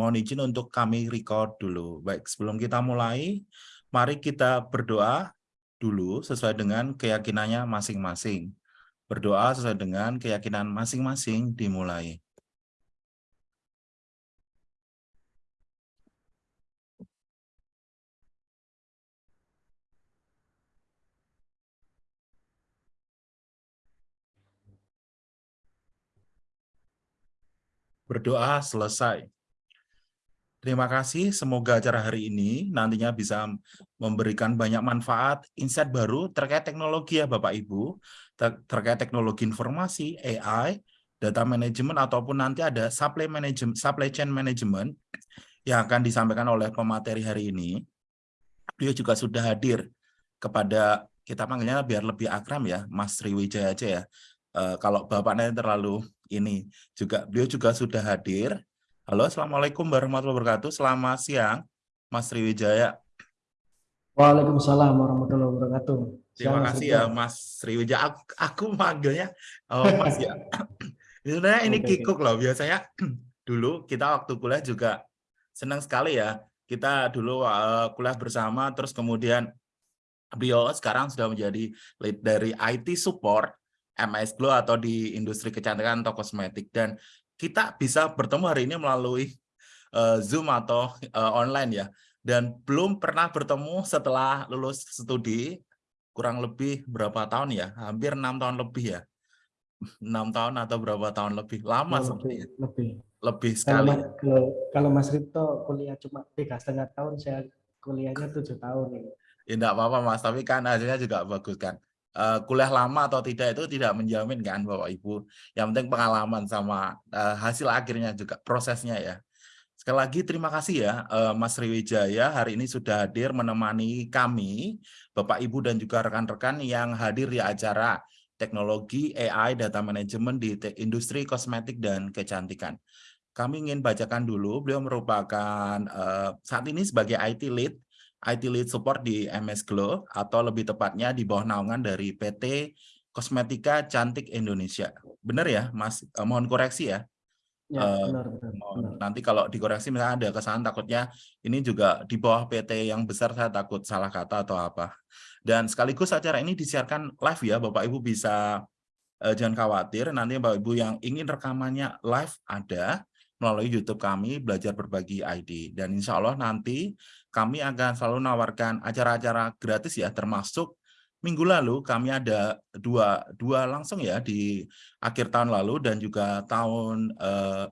Mohon izin untuk kami record dulu. Baik, sebelum kita mulai, mari kita berdoa dulu sesuai dengan keyakinannya masing-masing. Berdoa sesuai dengan keyakinan masing-masing dimulai. berdoa selesai. Terima kasih, semoga acara hari ini nantinya bisa memberikan banyak manfaat, insight baru terkait teknologi ya Bapak Ibu, ter terkait teknologi informasi, AI, data management, ataupun nanti ada supply, management, supply chain management yang akan disampaikan oleh pemateri hari ini. Beliau juga sudah hadir kepada, kita panggilnya biar lebih akram ya, Mas Sriwijaya aja ya. Uh, kalau Bapaknya terlalu ini juga beliau juga sudah hadir. Halo, Assalamualaikum warahmatullahi wabarakatuh. Selamat siang, Mas Sriwijaya. Waalaikumsalam warahmatullahi wabarakatuh. Terima kasih ya, Mas Sriwijaya. Aku, aku manggilnya oh, Mas ya. Sebenarnya ini okay, kikuk loh. Biasanya dulu kita waktu kuliah juga senang sekali ya. Kita dulu uh, kuliah bersama, terus kemudian beliau sekarang sudah menjadi lead dari IT support MS Glow atau di industri kecantikan atau kosmetik dan kita bisa bertemu hari ini melalui uh, Zoom atau uh, online ya. Dan belum pernah bertemu setelah lulus studi kurang lebih berapa tahun ya? Hampir enam tahun lebih ya? Enam tahun atau berapa tahun lebih? Lama oh, lebih, lebih lebih sekali. Kalau, kalau, kalau Mas Rito kuliah cuma tiga setengah tahun saya kuliahnya tujuh tahun ya enggak apa-apa Mas. Tapi kan hasilnya juga bagus kan uh, kuliah lama atau tidak itu tidak menjamin kan Bapak Ibu. Yang penting pengalaman sama uh, hasil akhirnya juga prosesnya ya. Sekali lagi terima kasih ya uh, Mas Sriwijaya hari ini sudah hadir menemani kami Bapak Ibu dan juga rekan-rekan yang hadir di acara teknologi AI data management di industri kosmetik dan kecantikan. Kami ingin bacakan dulu, beliau merupakan saat ini sebagai IT lead IT Lead Support di MS Glow atau lebih tepatnya di bawah naungan dari PT Kosmetika Cantik Indonesia. Benar ya, Mas? Eh, mohon koreksi ya. Ya, uh, benar, benar, benar. Nanti kalau dikoreksi misalnya ada kesalahan takutnya ini juga di bawah PT yang besar saya takut salah kata atau apa. Dan sekaligus acara ini disiarkan live ya, Bapak Ibu bisa uh, jangan khawatir nanti Bapak Ibu yang ingin rekamannya live ada melalui YouTube kami belajar berbagi ID dan insya Allah nanti kami akan selalu menawarkan acara-acara gratis ya, termasuk minggu lalu kami ada dua dua langsung ya di akhir tahun lalu dan juga tahun eh,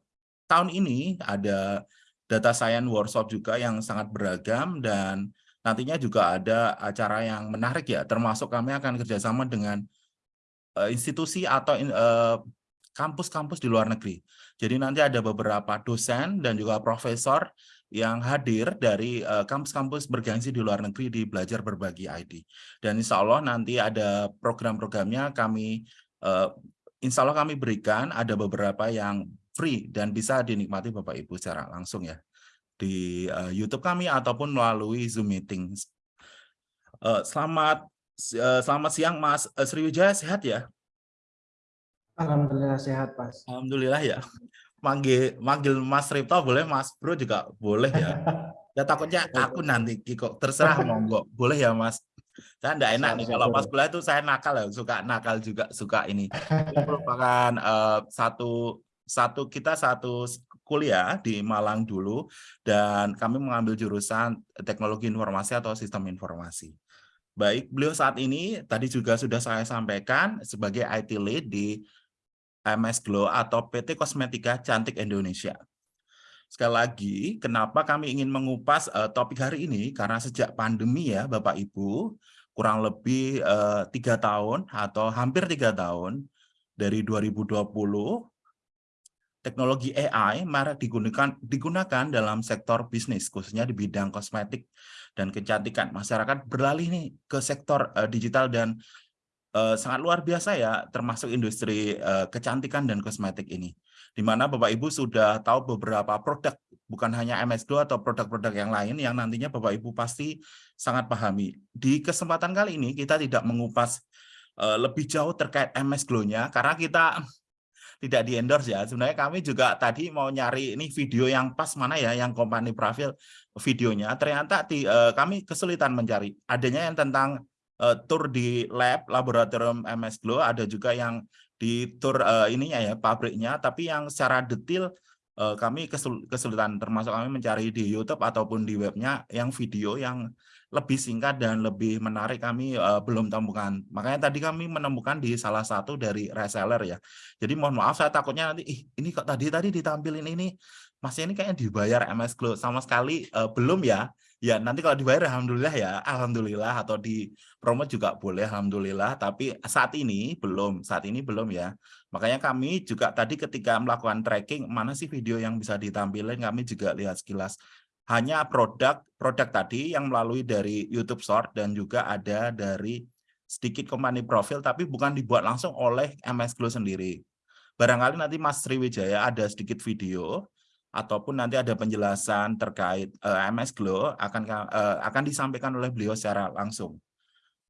tahun ini ada data science workshop juga yang sangat beragam dan nantinya juga ada acara yang menarik ya termasuk kami akan kerjasama dengan eh, institusi atau eh, kampus-kampus di luar negeri. Jadi nanti ada beberapa dosen dan juga profesor yang hadir dari eh, kampus-kampus uh, bergengsi di luar negeri di Belajar Berbagi ID. Dan insya Allah nanti ada program-programnya kami, uh, insya Allah kami berikan ada beberapa yang free dan bisa dinikmati Bapak-Ibu secara langsung ya di uh, YouTube kami ataupun melalui Zoom meeting. Uh, selamat uh, selamat siang Mas Sriwijaya sehat ya? Alhamdulillah sehat Mas. Alhamdulillah ya manggil manggil Mas Ripto boleh, Mas Bro juga boleh ya. Ya takutnya aku nanti kok terserah monggo. Boleh ya Mas. Saya enggak enak nih kalau pas kuliah itu saya nakal ya, suka nakal juga suka ini. Ini merupakan uh, satu satu kita satu kuliah di Malang dulu dan kami mengambil jurusan teknologi informasi atau sistem informasi. Baik, beliau saat ini tadi juga sudah saya sampaikan sebagai IT lead di MS Glow atau PT Kosmetika Cantik Indonesia. Sekali lagi, kenapa kami ingin mengupas uh, topik hari ini? Karena sejak pandemi ya, Bapak Ibu, kurang lebih uh, tiga tahun atau hampir tiga tahun dari 2020, teknologi AI marak digunakan digunakan dalam sektor bisnis, khususnya di bidang kosmetik dan kecantikan. Masyarakat beralih nih ke sektor uh, digital dan uh, sangat luar biasa ya, termasuk industri uh, kecantikan dan kosmetik ini. Di mana Bapak Ibu sudah tahu beberapa produk, bukan hanya MS2 atau produk-produk yang lain yang nantinya Bapak Ibu pasti sangat pahami. Di kesempatan kali ini kita tidak mengupas uh, lebih jauh terkait MS Glow-nya, karena kita tidak di endorse ya. Sebenarnya kami juga tadi mau nyari ini video yang pas mana ya, yang company profile videonya. Ternyata di, kami kesulitan mencari. Adanya yang tentang uh, tour di lab laboratorium MS Glow, ada juga yang di tour uh, ininya ya pabriknya. Tapi yang secara detail uh, kami kesulitan, termasuk kami mencari di YouTube ataupun di webnya yang video yang lebih singkat dan lebih menarik kami uh, belum temukan. Makanya tadi kami menemukan di salah satu dari reseller ya. Jadi mohon maaf saya takutnya nanti Ih, ini kok tadi tadi ditampilin ini Mas ini kayaknya dibayar MS Glow sama sekali uh, belum ya. Ya nanti kalau dibayar alhamdulillah ya, alhamdulillah atau di promo juga boleh alhamdulillah, tapi saat ini belum, saat ini belum ya. Makanya kami juga tadi ketika melakukan tracking mana sih video yang bisa ditampilkan kami juga lihat sekilas hanya produk produk tadi yang melalui dari YouTube Short dan juga ada dari sedikit company profil tapi bukan dibuat langsung oleh MS Glow sendiri. Barangkali nanti Mas Sriwijaya ada sedikit video ataupun nanti ada penjelasan terkait uh, eh, MS Glow akan uh, akan disampaikan oleh beliau secara langsung.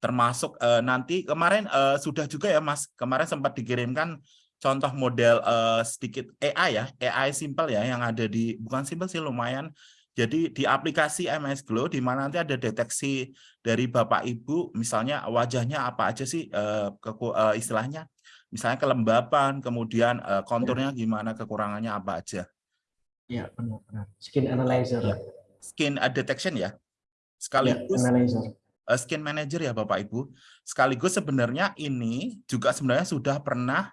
Termasuk uh, nanti kemarin uh, sudah juga ya Mas, kemarin sempat dikirimkan contoh model uh, sedikit AI ya, AI simple ya yang ada di bukan simple sih lumayan jadi di aplikasi MS Glow di mana nanti ada deteksi dari Bapak Ibu, misalnya wajahnya apa aja sih uh, ke, uh, istilahnya, misalnya kelembapan, kemudian konturnya gimana, kekurangannya apa aja. Ya benar-benar. Skin analyzer. Ya. Skin detection ya. Sekaligus ya, analyzer. skin manager ya Bapak Ibu. Sekaligus sebenarnya ini juga sebenarnya sudah pernah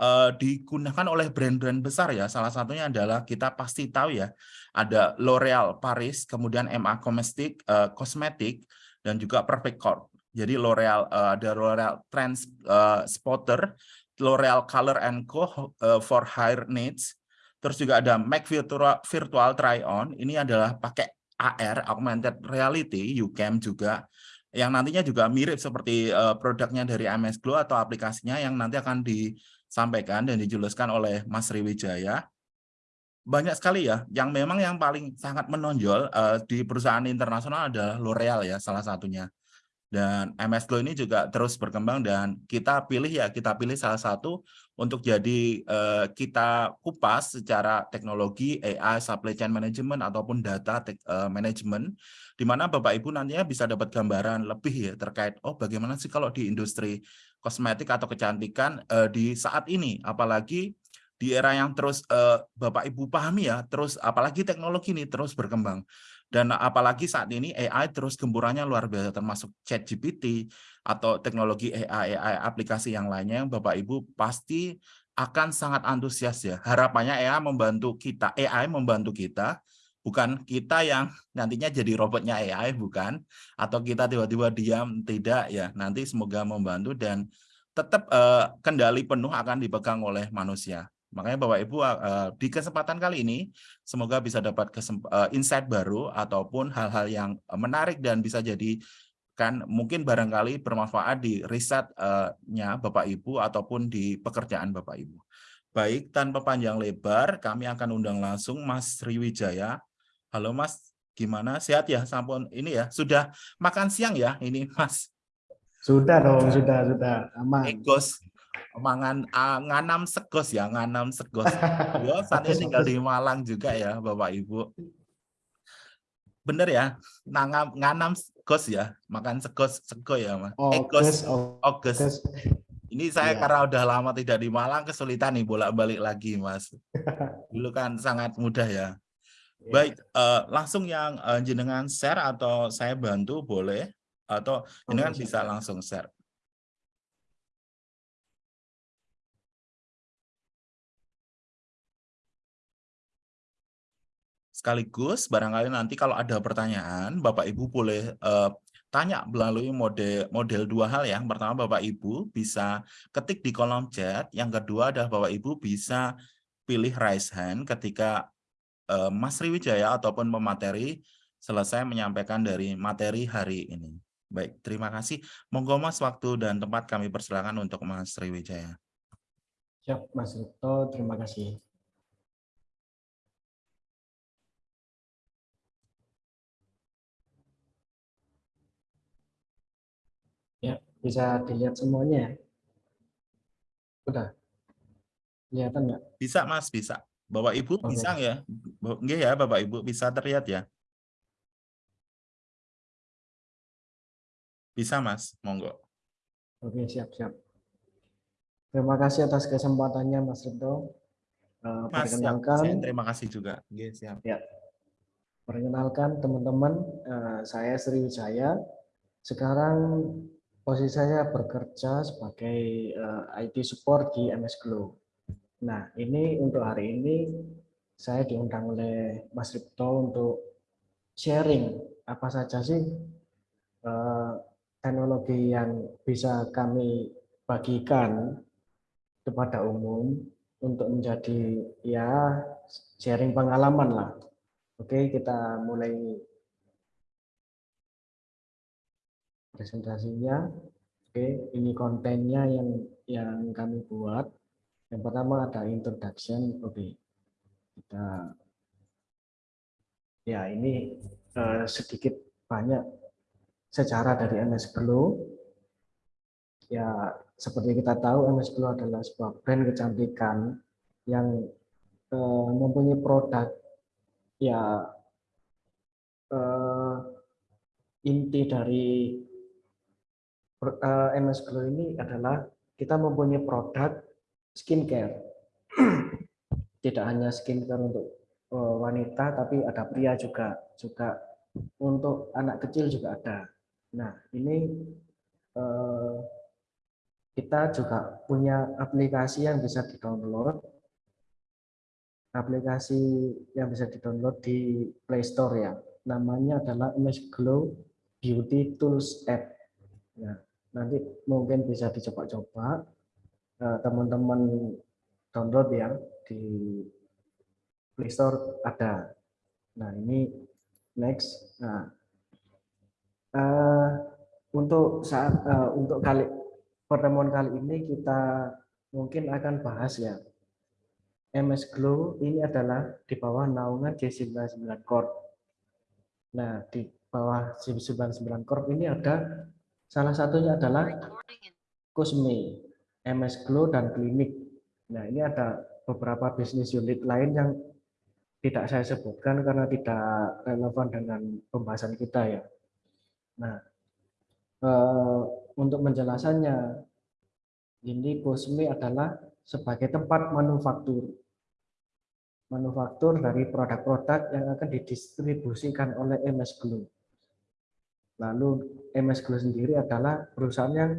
uh, digunakan oleh brand-brand besar ya. Salah satunya adalah kita pasti tahu ya, ada L'Oreal Paris, kemudian MA Cosmetic, uh, Cosmetic dan juga Perfect Corp. Jadi L'Oreal uh, ada L'Oreal Trans uh, Spotter, L'Oreal Color and Co uh, for Hair Needs. Terus juga ada Mac Virtual, Virtual Try On. Ini adalah pakai AR, Augmented Reality, UCAM juga yang nantinya juga mirip seperti uh, produknya dari MS Glow atau aplikasinya yang nanti akan di sampaikan dan dijelaskan oleh Mas Riwijaya, banyak sekali ya yang memang yang paling sangat menonjol uh, di perusahaan internasional adalah L'Oreal ya salah satunya. Dan MS Glow ini juga terus berkembang dan kita pilih ya kita pilih salah satu untuk jadi uh, kita kupas secara teknologi AI supply chain management ataupun data uh, management di mana Bapak Ibu nantinya bisa dapat gambaran lebih ya terkait oh bagaimana sih kalau di industri kosmetik atau kecantikan uh, di saat ini, apalagi di era yang terus uh, Bapak Ibu pahami ya, terus apalagi teknologi ini terus berkembang. Dan apalagi saat ini AI terus gemburannya luar biasa termasuk ChatGPT atau teknologi AI, AI aplikasi yang lainnya yang Bapak Ibu pasti akan sangat antusias ya. Harapannya AI membantu kita, AI membantu kita bukan kita yang nantinya jadi robotnya AI bukan atau kita tiba-tiba diam tidak ya nanti semoga membantu dan tetap uh, kendali penuh akan dipegang oleh manusia makanya Bapak Ibu uh, di kesempatan kali ini semoga bisa dapat uh, insight baru ataupun hal-hal yang menarik dan bisa jadi kan mungkin barangkali bermanfaat di risetnya Bapak Ibu ataupun di pekerjaan Bapak Ibu. Baik, tanpa panjang lebar, kami akan undang langsung Mas Riwijaya Halo Mas, gimana? Sehat ya? Sampun ini ya, sudah makan siang ya ini Mas? Sudah dong, sudah, sudah. Aman. Egos, mangan uh, nganam segos ya, nganam segos. Yo, saat ini tinggal di Malang juga ya, Bapak Ibu. Bener ya, nangam nganam segos ya, makan segos sego ya, Mas. Egos, Ogos. Ini saya ya. karena udah lama tidak di Malang kesulitan nih bolak-balik lagi, Mas. Dulu kan sangat mudah ya. Iya. Baik, uh, langsung yang uh, jenengan share atau saya bantu boleh atau jenengan oh, bisa langsung share. Sekaligus barangkali nanti kalau ada pertanyaan Bapak Ibu boleh uh, tanya melalui mode model dua hal ya. Pertama Bapak Ibu bisa ketik di kolom chat, yang kedua adalah Bapak Ibu bisa pilih raise hand ketika Eh, Mas Riwijaya ataupun pemateri selesai menyampaikan dari materi hari ini. Baik, terima kasih. Monggo Mas, waktu dan tempat kami persilakan untuk Mas Riwijaya. Siap, Mas Rito, terima kasih. Bisa dilihat semuanya. Udah. Kelihatan nggak? Bisa Mas, bisa. Bapak Ibu Oke. bisa ya? Enggak ya Bapak Ibu bisa terlihat ya? Bisa Mas, monggo. Oke, siap-siap. Terima kasih atas kesempatannya Mas Rito. Eh, Mas, siap. perkenalkan, Saya terima kasih juga. Oke, siap. perkenalkan teman-teman, eh, saya Sri Wijaya. Sekarang posisi saya bekerja sebagai eh, IT support di MS Glow. Nah, ini untuk hari ini saya diundang oleh Mas Ripto untuk sharing apa saja sih eh, teknologi yang bisa kami bagikan kepada umum untuk menjadi ya sharing pengalaman lah. Oke, kita mulai presentasinya. Oke, ini kontennya yang yang kami buat. Yang pertama ada introduction. Oke, kita ya ini eh, sedikit banyak sejarah dari MS Glow. Ya, seperti kita tahu MS Glow adalah sebuah brand kecantikan yang eh, mempunyai produk ya eh, inti dari MS Glow ini adalah kita mempunyai produk skincare. Tidak hanya skincare untuk eh, wanita, tapi ada pria juga, juga untuk anak kecil juga ada. Nah, ini eh, kita juga punya aplikasi yang bisa di-download. Aplikasi yang bisa di-download di Play Store ya. Namanya adalah MS Glow Beauty Tools App. Nah, nanti mungkin bisa dicoba-coba eh, teman-teman download ya di Play Store ada. Nah, ini next. Nah, eh, untuk saat eh, untuk kali pertemuan kali ini kita mungkin akan bahas ya. MS Glow ini adalah di bawah naungan J99 Corp. Nah, di bawah J99 Corp ini ada salah satunya adalah Kusme, MS Glow dan Klinik. Nah, ini ada beberapa bisnis unit lain yang tidak saya sebutkan karena tidak relevan dengan pembahasan kita ya. Nah, eh, untuk penjelasannya, ini Kusme adalah sebagai tempat manufaktur. Manufaktur dari produk-produk yang akan didistribusikan oleh MS Glow. Lalu MS Glow sendiri adalah perusahaan yang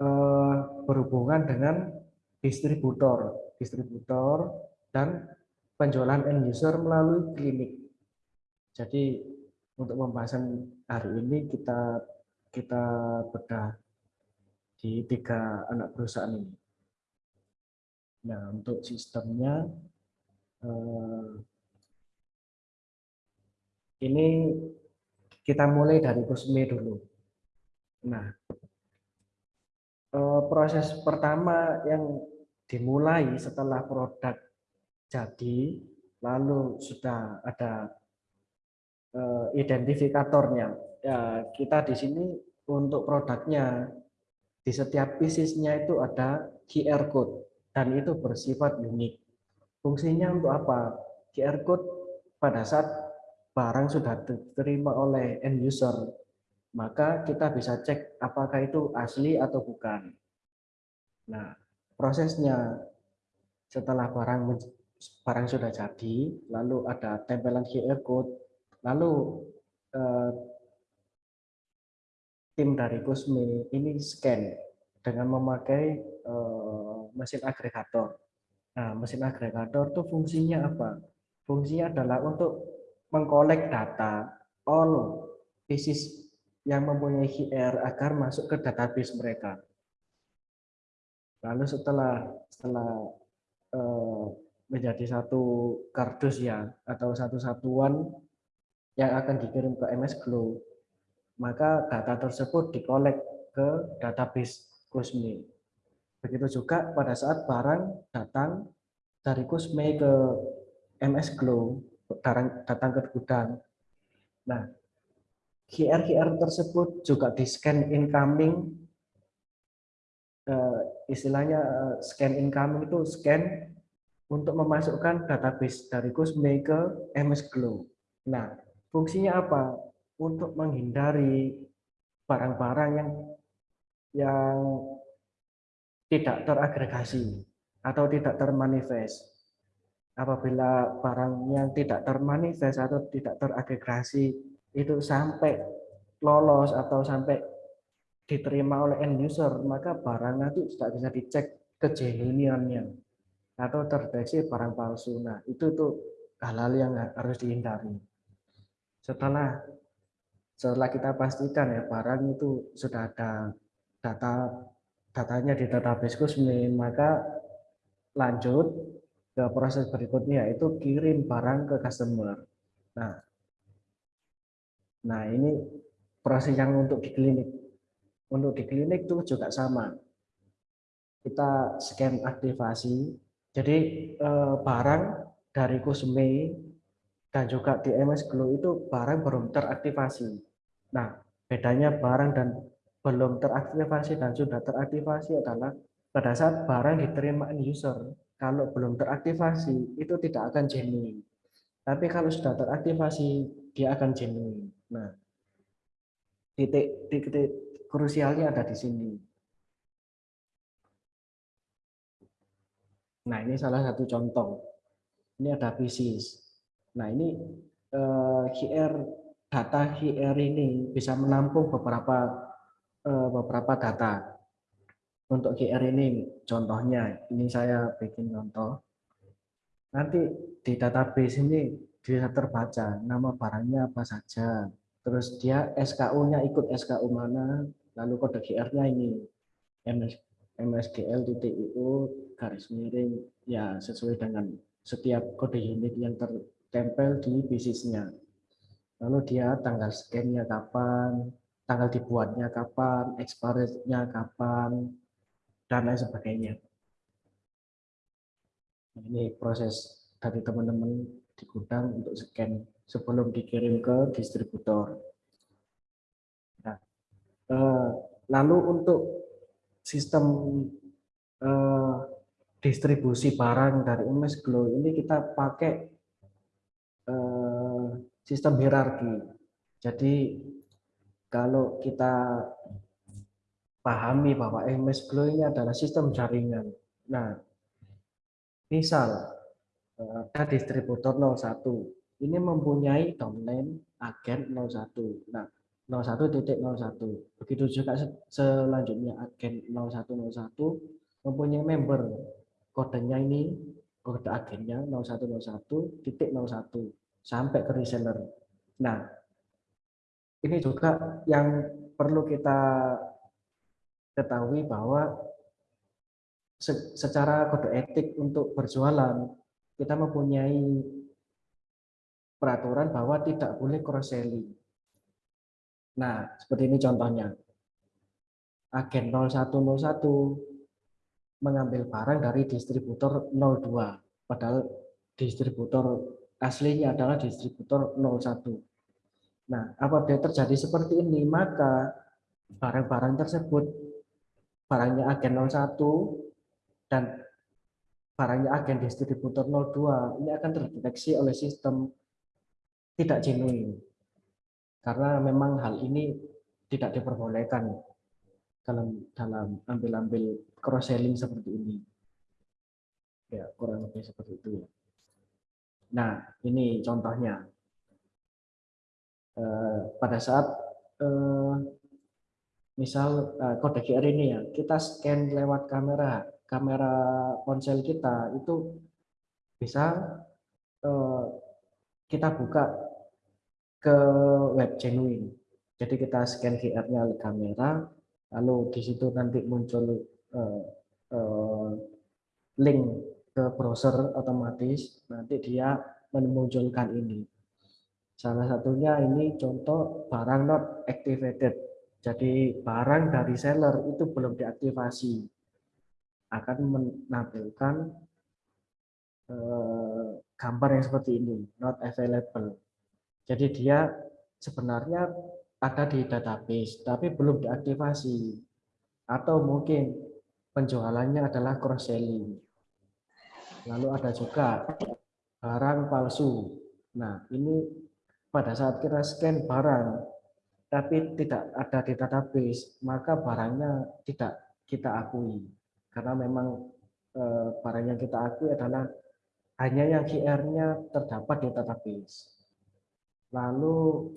eh, berhubungan dengan distributor, distributor dan penjualan end user melalui klinik. Jadi untuk pembahasan hari ini kita kita bedah di tiga anak perusahaan ini. Nah untuk sistemnya eh, ini kita mulai dari Kusme dulu. Nah eh, proses pertama yang dimulai setelah produk jadi, lalu sudah ada eh, identifikatornya. Ya, kita di sini untuk produknya di setiap piecesnya itu ada QR code dan itu bersifat unik. Fungsinya untuk apa? QR code pada saat barang sudah diterima oleh end user, maka kita bisa cek apakah itu asli atau bukan. Nah, prosesnya setelah barang barang sudah jadi, lalu ada tempelan QR code, lalu eh, tim dari Kusme ini scan dengan memakai eh, mesin agregator. Nah, mesin agregator itu fungsinya apa? Fungsinya adalah untuk mengkolek data all pieces yang mempunyai QR agar masuk ke database mereka. Lalu setelah setelah eh, menjadi satu kardus ya atau satu satuan yang akan dikirim ke MS Glow, maka data tersebut dikolek ke database Kusme. Begitu juga pada saat barang datang dari Kusme ke MS Glow, datang ke gudang. Nah, QR-QR tersebut juga di-scan incoming, eh, istilahnya eh, scan incoming itu scan untuk memasukkan database dari Kusme ke MS Glow. Nah, fungsinya apa? Untuk menghindari barang-barang yang yang tidak teragregasi atau tidak termanifest. Apabila barang yang tidak termanifest atau tidak teragregasi itu sampai lolos atau sampai diterima oleh end user, maka barang nanti tidak bisa dicek kejenuiniannya atau terdeteksi barang palsu. Nah, itu tuh hal-hal yang harus dihindari. Setelah setelah kita pastikan ya barang itu sudah ada data datanya di database Kusmin, maka lanjut ke proses berikutnya yaitu kirim barang ke customer. Nah, nah ini proses yang untuk di klinik. Untuk di klinik itu juga sama. Kita scan aktivasi. Jadi eh, barang dari Kusme dan juga di MS Glow itu barang belum teraktivasi. Nah, bedanya barang dan belum teraktivasi dan sudah teraktivasi adalah pada saat barang diterima user, kalau belum teraktivasi itu tidak akan genuine. Tapi kalau sudah teraktivasi dia akan genuine. Nah, titik titik krusialnya ada di sini. Nah, ini salah satu contoh. Ini ada bisnis. Nah, ini eh, QR data QR ini bisa menampung beberapa eh, beberapa data. Untuk QR ini contohnya, ini saya bikin contoh. Nanti di database ini bisa terbaca nama barangnya apa saja. Terus dia SKU-nya ikut SKU mana, lalu kode QR-nya ini MS, MSGL.io garis miring ya sesuai dengan setiap kode unit yang tertempel di bisnisnya. Lalu dia tanggal scan-nya kapan, tanggal dibuatnya kapan, expirednya kapan, dan lain sebagainya. Nah, ini proses dari teman-teman di gudang untuk scan sebelum dikirim ke distributor. Nah, eh, lalu untuk sistem eh, distribusi barang dari MS Glow ini kita pakai eh, sistem hierarki. Jadi kalau kita pahami bahwa MS Glow ini adalah sistem jaringan. Nah, misal eh, ada distributor 01, ini mempunyai domain agen 01. Nah, 01.01. Begitu juga selanjutnya agen 0101 mempunyai member. Kodenya ini kode agennya 0101.01 sampai ke reseller. Nah, ini juga yang perlu kita ketahui bahwa secara kode etik untuk berjualan kita mempunyai peraturan bahwa tidak boleh cross selling. Nah, seperti ini contohnya. Agen 0101 mengambil barang dari distributor 02, padahal distributor aslinya adalah distributor 01. Nah, apabila terjadi seperti ini, maka barang-barang tersebut barangnya agen 01 dan barangnya agen distributor 02 ini akan terdeteksi oleh sistem tidak genuine. Karena memang hal ini tidak diperbolehkan dalam dalam ambil-ambil cross selling seperti ini. Ya kurang lebih seperti itu ya. Nah ini contohnya. Eh, pada saat eh, misal uh, kode QR ini ya, kita scan lewat kamera, kamera ponsel kita itu bisa uh, kita buka ke web genuine. Jadi kita scan QR-nya oleh kamera, lalu di situ nanti muncul uh, link ke browser otomatis, nanti dia memunculkan ini. Salah satunya ini contoh barang not activated jadi barang dari seller itu belum diaktifasi akan menampilkan eh, gambar yang seperti ini, not available. Jadi dia sebenarnya ada di database, tapi belum diaktifasi. Atau mungkin penjualannya adalah cross selling. Lalu ada juga barang palsu. Nah, ini pada saat kita scan barang, tapi tidak ada di database, maka barangnya tidak kita akui. Karena memang eh, barang yang kita akui adalah hanya yang QR-nya terdapat di database. Lalu,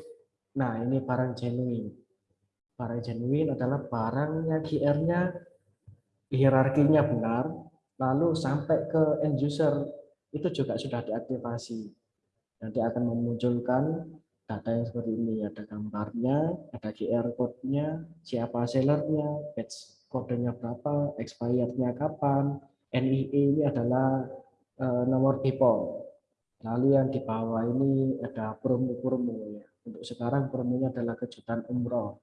nah ini barang genuine. Barang genuine adalah barang yang QR-nya hierarkinya benar, lalu sampai ke end user itu juga sudah diaktifasi. Nanti akan memunculkan data yang seperti ini, ada gambarnya, ada QR code-nya, siapa sellernya, batch kodenya berapa, expirednya kapan, NIE ini adalah uh, nomor people. Lalu yang di bawah ini ada promo-promo ya. Untuk sekarang promonya adalah kejutan umroh.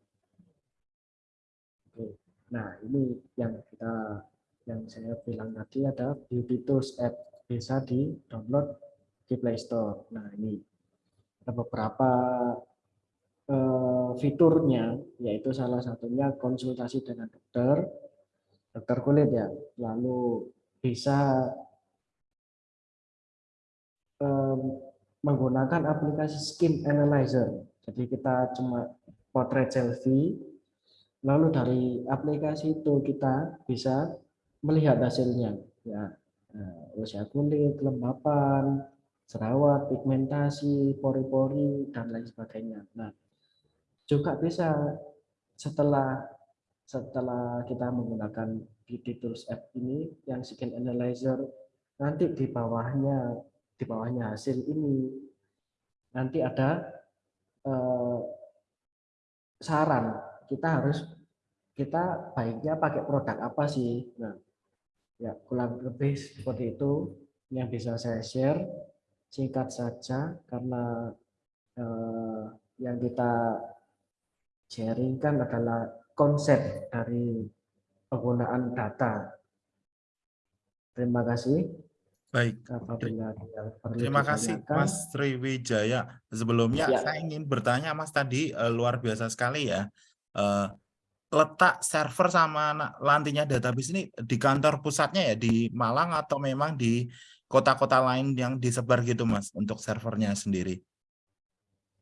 Oke. Nah, ini yang kita yang saya bilang tadi ada Beauty Tools app bisa di download di Play Store. Nah ini beberapa uh, fiturnya, yaitu salah satunya konsultasi dengan dokter, dokter kulit ya, lalu bisa um, menggunakan aplikasi Skin Analyzer. Jadi kita cuma potret selfie, lalu dari aplikasi itu kita bisa melihat hasilnya ya eh, usia kulit, kelembapan, jerawat, pigmentasi, pori-pori dan lain sebagainya. Nah, juga bisa setelah setelah kita menggunakan Beauty Tools app ini yang skin analyzer nanti di bawahnya di bawahnya hasil ini nanti ada eh, saran kita harus kita baiknya pakai produk apa sih nah Ya, kurang lebih seperti itu yang bisa saya share. Singkat saja karena eh, yang kita sharingkan adalah konsep dari penggunaan data. Terima kasih. Baik. Terima kasih Mas Sriwijaya. Sebelumnya ya. saya ingin bertanya Mas tadi uh, luar biasa sekali ya. Uh, letak server sama lantinya database ini di kantor pusatnya ya di Malang atau memang di kota-kota lain yang disebar gitu Mas untuk servernya sendiri?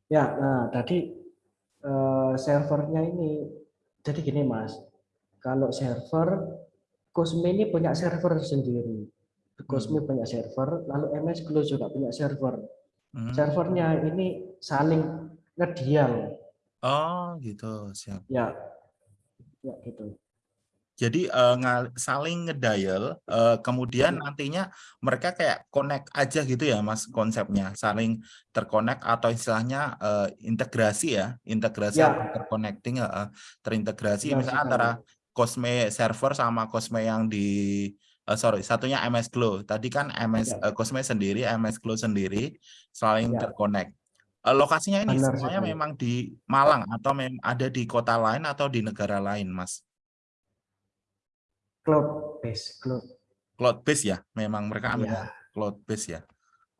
Ya, nah tadi uh, servernya ini jadi gini Mas, kalau server Cosme ini punya server sendiri. Cosme hmm. punya server, lalu MS Glow juga punya server. Hmm. Servernya ini saling ngedial. Oh, gitu, siap. Ya, Ya, gitu. Jadi uh, saling ngedial, uh, kemudian ya. nantinya mereka kayak connect aja gitu ya, Mas, konsepnya saling terkonek atau istilahnya uh, integrasi ya, integrasi ya. atau terconnecting, uh, terintegrasi, ya, misalnya antara Cosme server sama Cosme yang di uh, sorry satunya MS Glow. Tadi kan MS ya. uh, Cosme sendiri, MS Glow sendiri saling ya. terkonek. Lokasinya ini Benar semuanya sekali. memang di Malang atau ada di kota lain atau di negara lain, Mas? Cloud base, cloud. Cloud base ya, memang mereka ambil ya. cloud base ya.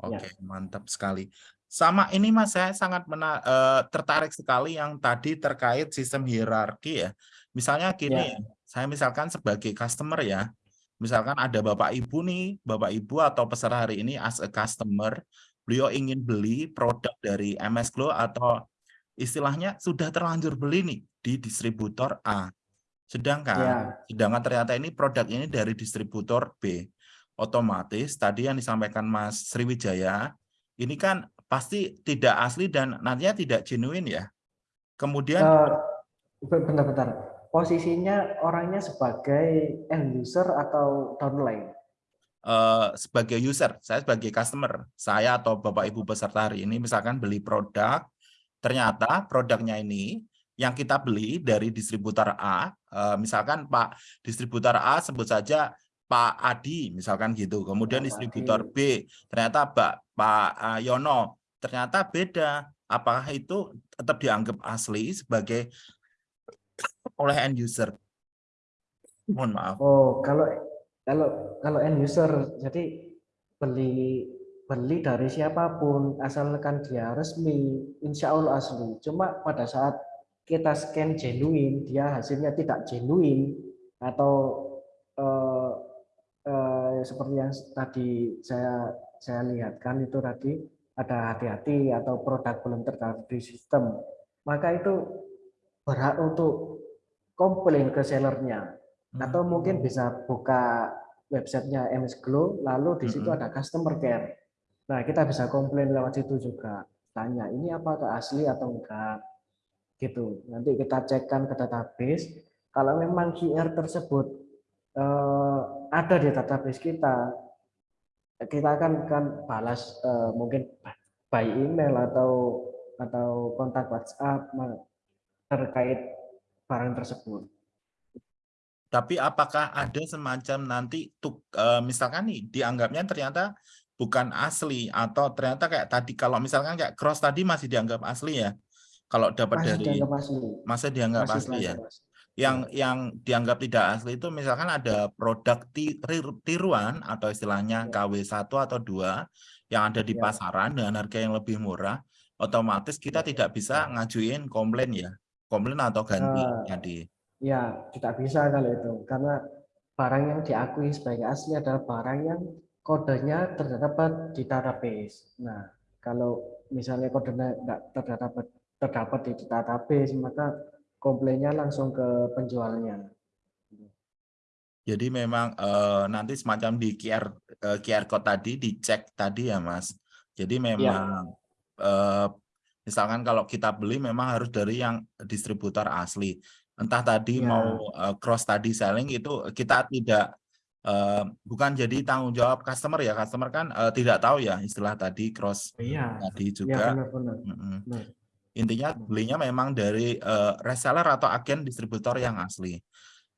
Oke, ya. mantap sekali. Sama ini Mas, saya sangat mena uh, tertarik sekali yang tadi terkait sistem hierarki ya. Misalnya gini, ya. saya misalkan sebagai customer ya, misalkan ada Bapak Ibu nih, Bapak Ibu atau peserta hari ini as a customer, beliau ingin beli produk dari MS Glow atau istilahnya sudah terlanjur beli nih di distributor A. Sedangkan ya. sedangkan ternyata ini produk ini dari distributor B. Otomatis tadi yang disampaikan Mas Sriwijaya, ini kan pasti tidak asli dan nantinya tidak genuine ya. Kemudian uh, bentar-bentar. Posisinya orangnya sebagai end user atau downline? uh, sebagai user, saya sebagai customer, saya atau Bapak Ibu peserta hari ini misalkan beli produk, ternyata produknya ini yang kita beli dari distributor A, uh, misalkan Pak distributor A sebut saja Pak Adi, misalkan gitu. Kemudian distributor B, ternyata Pak Pak Yono, ternyata beda. Apakah itu tetap dianggap asli sebagai oleh end user? Mohon maaf. Oh, kalau kalau kalau end user jadi beli beli dari siapa pun asalkan dia resmi insya Allah asli cuma pada saat kita scan genuine dia hasilnya tidak genuine atau eh, eh, seperti yang tadi saya saya lihatkan itu tadi ada hati-hati atau produk belum terdaftar di sistem, maka itu berhak untuk komplain ke sellernya. Atau mungkin bisa buka websitenya MS Glow lalu di situ Mhm. ada customer care. Nah kita bisa komplain lewat situ juga. Tanya ini apakah asli atau enggak gitu. Nanti kita cekkan ke database kalau memang QR tersebut eh, ada di database kita kita akan kan balas eh, mungkin by email atau atau kontak WhatsApp terkait barang tersebut. Tapi apakah ada semacam nanti tuk, eh, misalkan nih dianggapnya ternyata bukan asli atau ternyata kayak tadi kalau misalkan kayak cross tadi masih dianggap asli ya. Kalau dapat Masih dari dianggap asli. masih dianggap Masih asli ya. asli. Yang yang dianggap tidak asli itu misalkan ada produk tiruan atau istilahnya Ya. KW1 atau 2 yang ada di Ya. pasaran dengan harga yang lebih murah, otomatis kita Ya. tidak bisa ngajuin komplain ya. Komplain atau ganti tadi. Ya, tidak bisa kalau itu karena barang yang diakui sebagai asli adalah barang yang kodenya terdapat di database. Nah, kalau misalnya kodenya tidak terdapat terdapat di database, maka komplainnya langsung ke penjualnya. Jadi memang eh, nanti semacam di QR eh, QR code tadi dicek tadi ya Mas. Jadi Ya. memang eh, misalkan kalau kita beli memang harus dari yang distributor asli. Entah tadi Ya. mau eh, cross tadi selling itu kita tidak eh, bukan jadi tanggung jawab customer ya. Customer kan eh, tidak tahu ya istilah tadi cross Iya, tadi ya juga. benar-benar. Mm-mm. Benar. Intinya belinya memang dari eh, reseller atau agen distributor yang asli.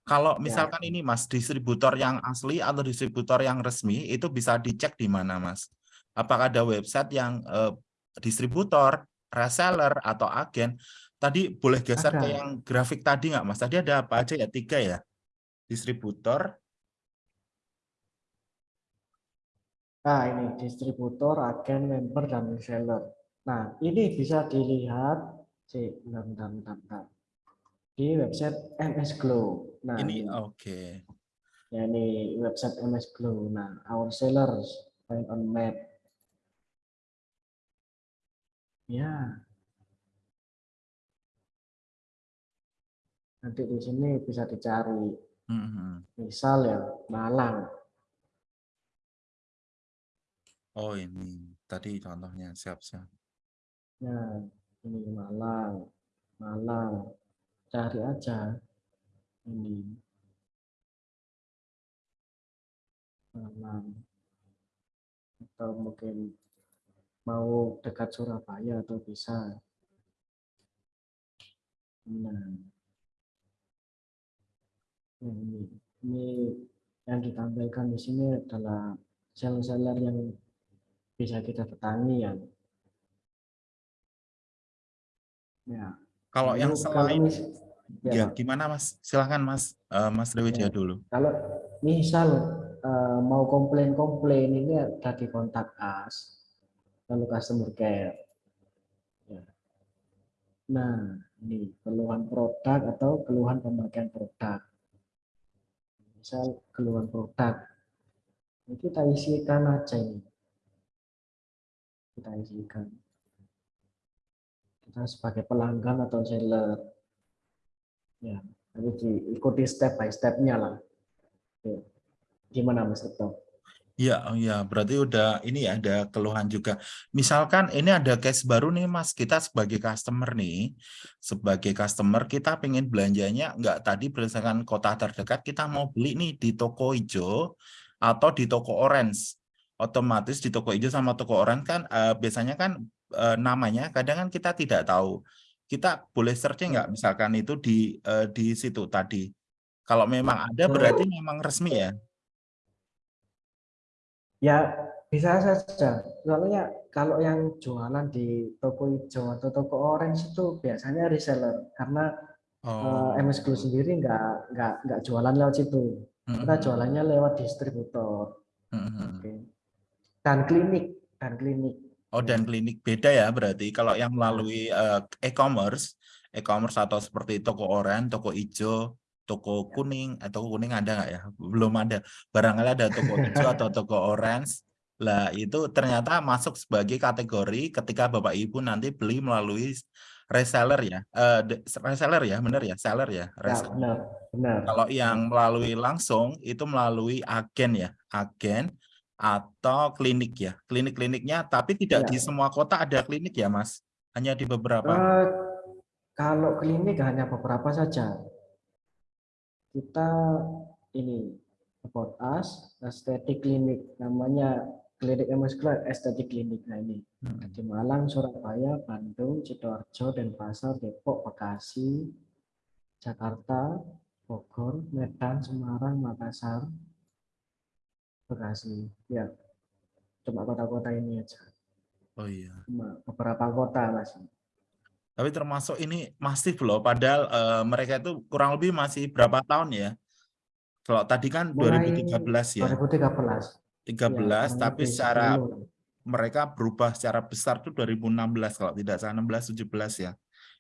Kalau misalkan ini Mas, distributor yang asli atau distributor yang resmi itu bisa dicek di mana Mas? Apakah ada website yang eh, distributor, reseller atau agen? Tadi boleh geser ke Ada. yang grafik tadi nggak Mas? Tadi ada apa aja ya? Tiga ya? Distributor, Nah, ini distributor, agen, member, dan reseller. Nah, ini bisa dilihat sih, bentar, bentar, bentar, bentar. di website MS Glow. Nah, ini oke. ya, ini website MS Glow. Nah, our sellers find on map. Ya. Nanti di sini bisa dicari. Mhm. Misal ya, Malang. Oh ini tadi contohnya siap-siap. Nah, ini Malang. Malang. Cari aja. Ini. Malang. Atau mungkin mau dekat Surabaya atau bisa. Nah. Nah, ini. Ini yang ditampilkan di sini adalah seller-seller yang bisa kita datangi ya. Ya. Kalau yang Lalu selain ya, ya gimana Mas? Silahkan Mas, Eh, Mas Dewijaya Ya. dulu. kalau misal eh, mau komplain-komplain ini ada di kontak us, lalu customer care. Ya. Nah, ini keluhan produk atau keluhan pemakaian produk. Misal keluhan produk, ini kita isikan aja ini. Kita isikan. Sebagai pelanggan atau seller. Ya, nanti diikuti step by step-nya lah. Oke. Gimana Mas Reto? Oh iya, berarti udah ini ya ada keluhan juga. Misalkan ini ada case baru nih Mas, kita sebagai customer nih, sebagai customer kita pengen belanjanya nggak tadi berdasarkan kota terdekat, kita mau beli nih di toko hijau atau di toko orange. Otomatis di toko hijau sama toko orange kan eh, biasanya kan eh, namanya kadang kan kita tidak tahu. Kita boleh searching nggak misalkan itu di eh, di situ tadi. Kalau memang ada berarti memang resmi ya. Ya bisa saja. Soalnya kalau yang jualan di toko hijau atau toko orange itu biasanya reseller karena Oh. eh, MS Glow sendiri nggak nggak nggak jualan lewat situ. Kita Mhm. jualannya lewat distributor. Mhm. Oke. Dan klinik dan klinik. Oh dan klinik beda ya berarti kalau yang melalui eh, e-commerce, e-commerce atau seperti toko orange, toko hijau, toko kuning atau toko kuning ada nggak ya? Belum ada. Barangkali ada toko hijau atau toko orange. Lah itu ternyata masuk sebagai kategori ketika Bapak Ibu nanti beli melalui reseller ya. Eh reseller ya, benar ya? Seller ya, Ya, benar, benar. Kalau yang melalui langsung itu melalui agen ya, agen atau klinik ya. Klinik-kliniknya tapi tidak Ya. di semua kota ada klinik ya, Mas. Hanya di beberapa. Eh, kalau klinik hanya beberapa saja. Kita ini about us estetik klinik namanya klinik MS Club estetik klinik nah ini Hmm. di Malang, Surabaya, Bandung, Sidoarjo, Denpasar, Depok, Bekasi, Jakarta, Bogor, Medan, Semarang, Makassar, Bekasi. Ya, cuma kota-kota ini aja. Oh iya. Cuma beberapa kota masih. Tapi termasuk ini masif loh, padahal eh, mereka itu kurang lebih masih berapa tahun ya? Kalau tadi kan Mulai 2013 ya, 2013. 13, Ya, tapi secara 10. mereka berubah secara besar tuh 2016 kalau tidak salah 16 17 ya.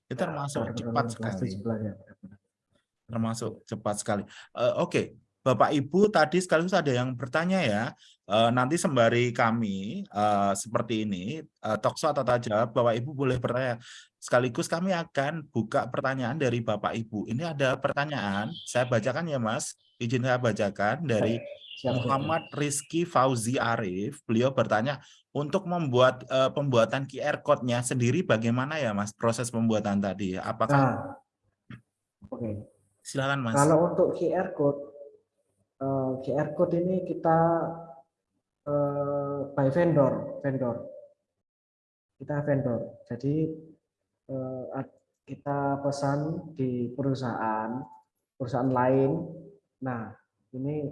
Itu Ya, termasuk cepat 2016, sekali. 17 ya. termasuk cepat sekali. Eh, Oke, Bapak Ibu tadi sekaligus ada yang bertanya ya. eh, nanti sembari kami eh, seperti ini eh, talkshow atau tanya jawab, Bapak Ibu boleh bertanya. Sekaligus kami akan buka pertanyaan dari Bapak Ibu. Ini ada pertanyaan, saya bacakan ya Mas. Izin saya bacakan dari. Muhammad Rizky Fauzi Arif. Beliau bertanya untuk membuat eh, pembuatan QR code-nya sendiri bagaimana ya Mas proses pembuatan tadi? Apakah Nah, oke. silakan Mas? Kalau untuk QR code, eh, QR code ini kita eh, by vendor, vendor. Kita vendor. Jadi eh, kita pesan di perusahaan, perusahaan lain. Nah, ini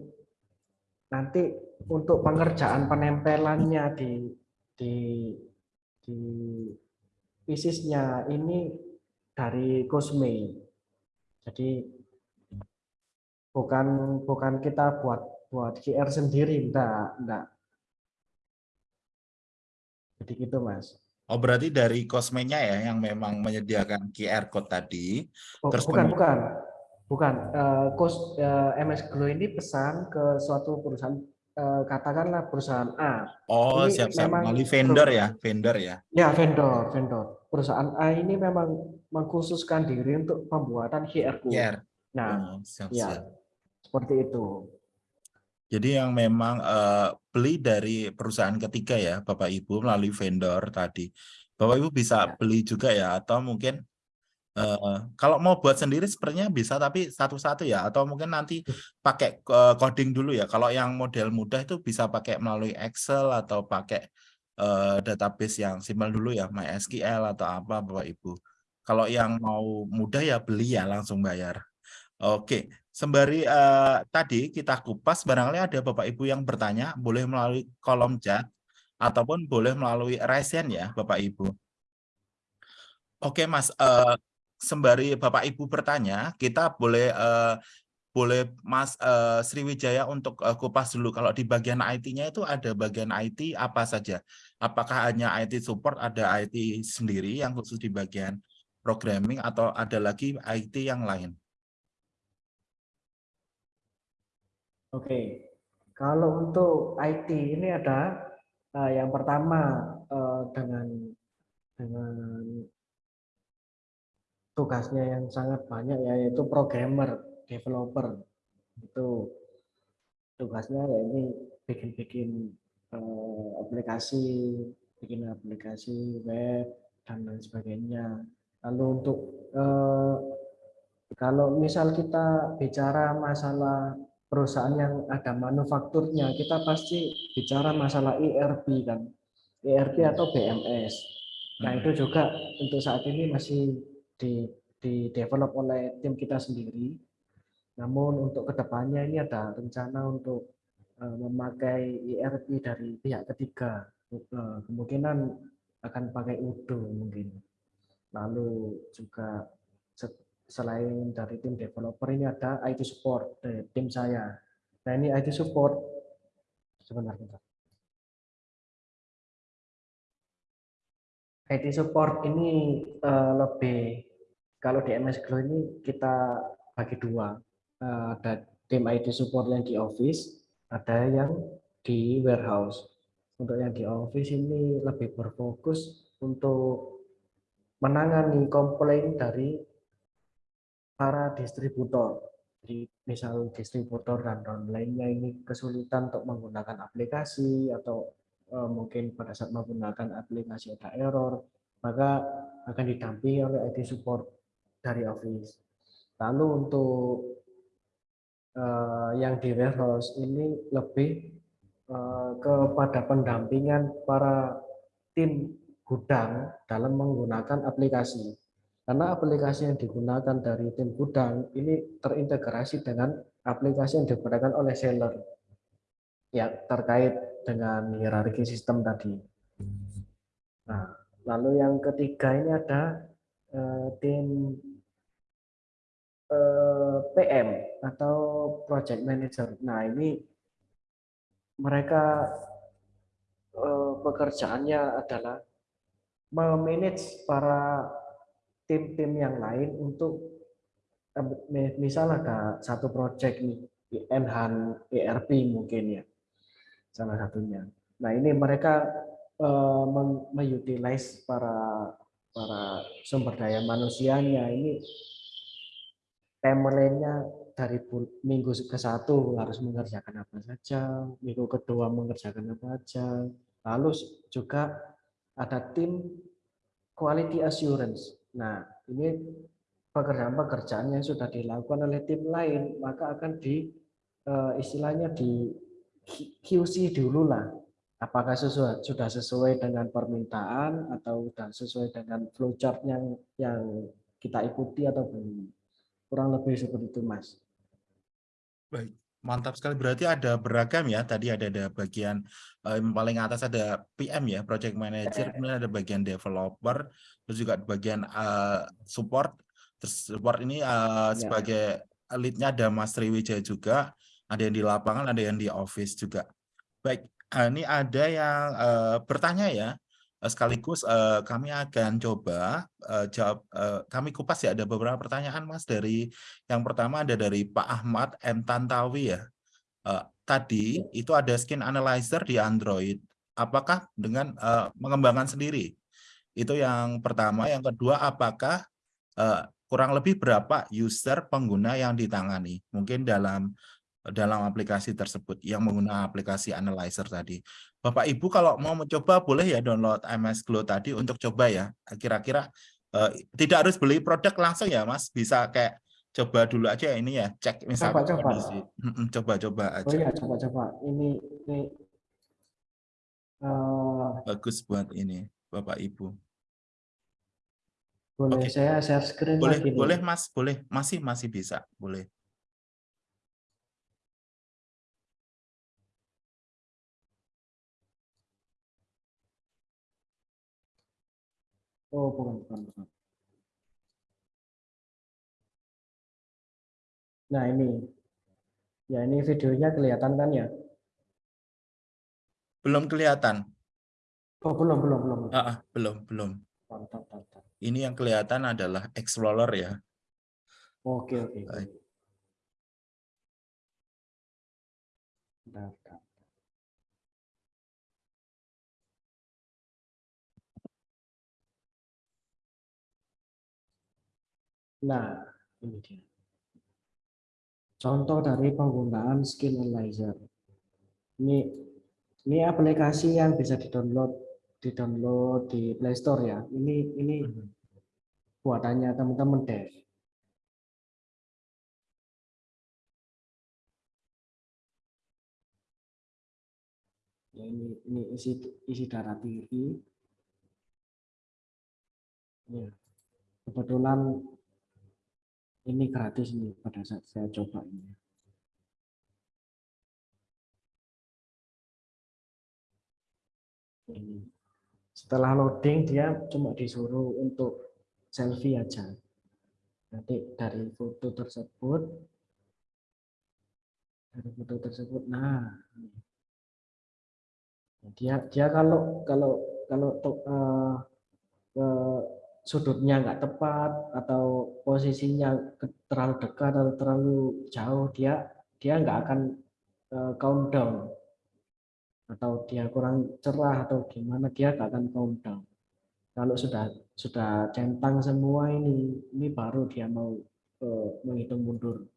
nanti untuk pengerjaan penempelannya di di di pisisnya ini dari Cosme. Jadi bukan bukan kita buat buat QR sendiri enggak enggak. Jadi gitu mas. Oh berarti dari kosmenya ya yang memang menyediakan QR code tadi. Bu- Terus bukan bukan. Bukan. Eh, kos eh, MS Glow ini pesan ke suatu perusahaan eh, katakanlah perusahaan A. Oh Ini siap-siap. memang melalui vendor ya, vendor ya. ya vendor vendor. Perusahaan A ini memang mengkhususkan diri untuk pembuatan QR code. QR. nah Oh, siap-siap. ya seperti itu Jadi yang memang eh, beli dari perusahaan ketiga ya, Bapak Ibu melalui vendor tadi. Bapak Ibu bisa Ya. beli juga ya, atau mungkin eh, kalau mau buat sendiri sebenarnya bisa, tapi satu-satu ya, atau mungkin nanti pakai eh, coding dulu ya. Kalau yang model mudah itu bisa pakai melalui Excel atau pakai eh, database yang simpel dulu ya, MySQL atau apa Bapak Ibu. Kalau yang mau mudah ya beli ya langsung bayar. Oke, sembari eh, tadi kita kupas, barangkali ada Bapak Ibu yang bertanya, boleh melalui kolom chat ataupun boleh melalui resen ya, Bapak Ibu. Oke, Mas, eh, sembari Bapak Ibu bertanya, kita boleh eh, boleh Mas eh, Sriwijaya untuk eh, kupas dulu. Kalau di bagian IT-nya itu ada bagian IT apa saja? Apakah hanya IT support, ada IT sendiri yang khusus di bagian programming atau ada lagi IT yang lain? Oke, kalau untuk IT ini ada eh, yang pertama eh, dengan dengan tugasnya yang sangat banyak ya, yaitu programmer, developer itu tugasnya ya ini bikin-bikin eh, aplikasi, bikin aplikasi web dan lain sebagainya. Lalu untuk eh, kalau misal kita bicara masalah perusahaan yang ada manufakturnya, kita pasti bicara masalah ERP kan, ERP atau BMS. Nah itu juga untuk saat ini masih di, di develop oleh tim kita sendiri. Namun untuk ke depannya ini ada rencana untuk eh, memakai ERP dari pihak ketiga. Eh, Kemungkinan akan pakai Udo mungkin. Lalu juga selain dari tim developer ini ada IT support dari tim saya. Nah ini IT support sebentar. IT support ini eh, lebih kalau di MS Glow ini kita bagi dua. eh, ada tim IT support yang di office, ada yang di warehouse. Untuk yang di office ini lebih berfokus untuk menangani komplain dari para distributor. Jadi misal distributor dan lainnya ini kesulitan untuk menggunakan aplikasi atau uh, mungkin pada saat menggunakan aplikasi ada error, maka akan didampingi oleh IT support dari Office. Lalu untuk uh, yang di warehouse ini lebih uh, kepada pendampingan para tim gudang dalam menggunakan aplikasi. Karena aplikasi yang digunakan dari tim gudang ini terintegrasi dengan aplikasi yang digunakan oleh seller. Ya, terkait dengan hierarki sistem tadi. Nah, lalu yang ketiga ini ada eh, tim eh, PM atau project manager. Nah, ini mereka eh, pekerjaannya adalah memanage para tim-tim yang lain untuk misal ada satu project nih Enhan ERP mungkin ya salah satunya. Nah ini mereka uh, mengutilize para para sumber daya manusianya. Ini timelinenya dari minggu ke satu harus mengerjakan apa saja, minggu kedua mengerjakan apa saja, lalu juga ada tim quality assurance Nah, ini pekerjaan-pekerjaan yang sudah dilakukan oleh tim lain, maka akan di eh, istilahnya di QC dulu lah. Apakah sesuai, sudah sesuai dengan permintaan atau sudah sesuai dengan flowchart yang yang kita ikuti atau belum. Kurang lebih seperti itu, Mas. Baik, mantap sekali. Berarti ada beragam ya. Tadi ada ada bagian eh, yang paling atas ada PM ya, project manager, kemudian ada bagian developer, terus juga bagian uh, support. Terus support ini uh, sebagai leadnya ada Mas Triwijaya juga ada yang di lapangan ada yang di office juga. Baik uh, ini ada yang uh, bertanya ya sekaligus uh, kami akan coba uh, jawab uh, kami kupas ya ada beberapa pertanyaan Mas dari yang pertama ada dari Pak Ahmad M Tantawi ya uh, tadi itu ada skin analyzer di Android apakah dengan uh, mengembangkan sendiri itu yang pertama. Yang kedua, apakah uh, kurang lebih berapa user pengguna yang ditangani? Mungkin dalam dalam aplikasi tersebut yang menggunakan aplikasi analyzer tadi. Bapak Ibu kalau mau mencoba boleh ya download MS Glow tadi untuk coba ya. Kira-kira uh, tidak harus beli produk langsung ya Mas, bisa kayak coba dulu aja ini ya, cek misalnya coba, kondisi. Coba-coba aja. Oh iya, coba-coba. Ini ini uh... bagus buat ini Bapak Ibu. Boleh okay. saya share screen boleh, lagi Boleh nih. Mas, boleh. Masih masih bisa, boleh. Oh, bukan, bukan, bukan. Nah, ini. Ya, ini videonya kelihatan kan ya? Belum kelihatan. Oh, belum, belum, belum. Ah, belum, belum. Ini yang kelihatan adalah Explorer ya. Oke, oke. Baik. Nah, ini dia. Contoh dari penggunaan skill analyzer. Ini ini aplikasi yang bisa di-download di-download di Play Store ya. Ini ini hmm. buatannya teman-teman dev. Ya, ini ini isi isi darah tinggi. Ya. Kebetulan ini gratis nih pada saat saya coba ini. Setelah loading dia cuma disuruh untuk selfie aja. Nanti dari foto tersebut dari foto tersebut nah dia dia kalau kalau kalau uh, uh, sudutnya nggak tepat atau posisinya terlalu dekat atau terlalu jauh dia dia nggak akan uh, count down atau dia kurang cerah atau gimana dia nggak akan count down kalau sudah sudah centang semua ini ini baru dia mau uh, menghitung mundur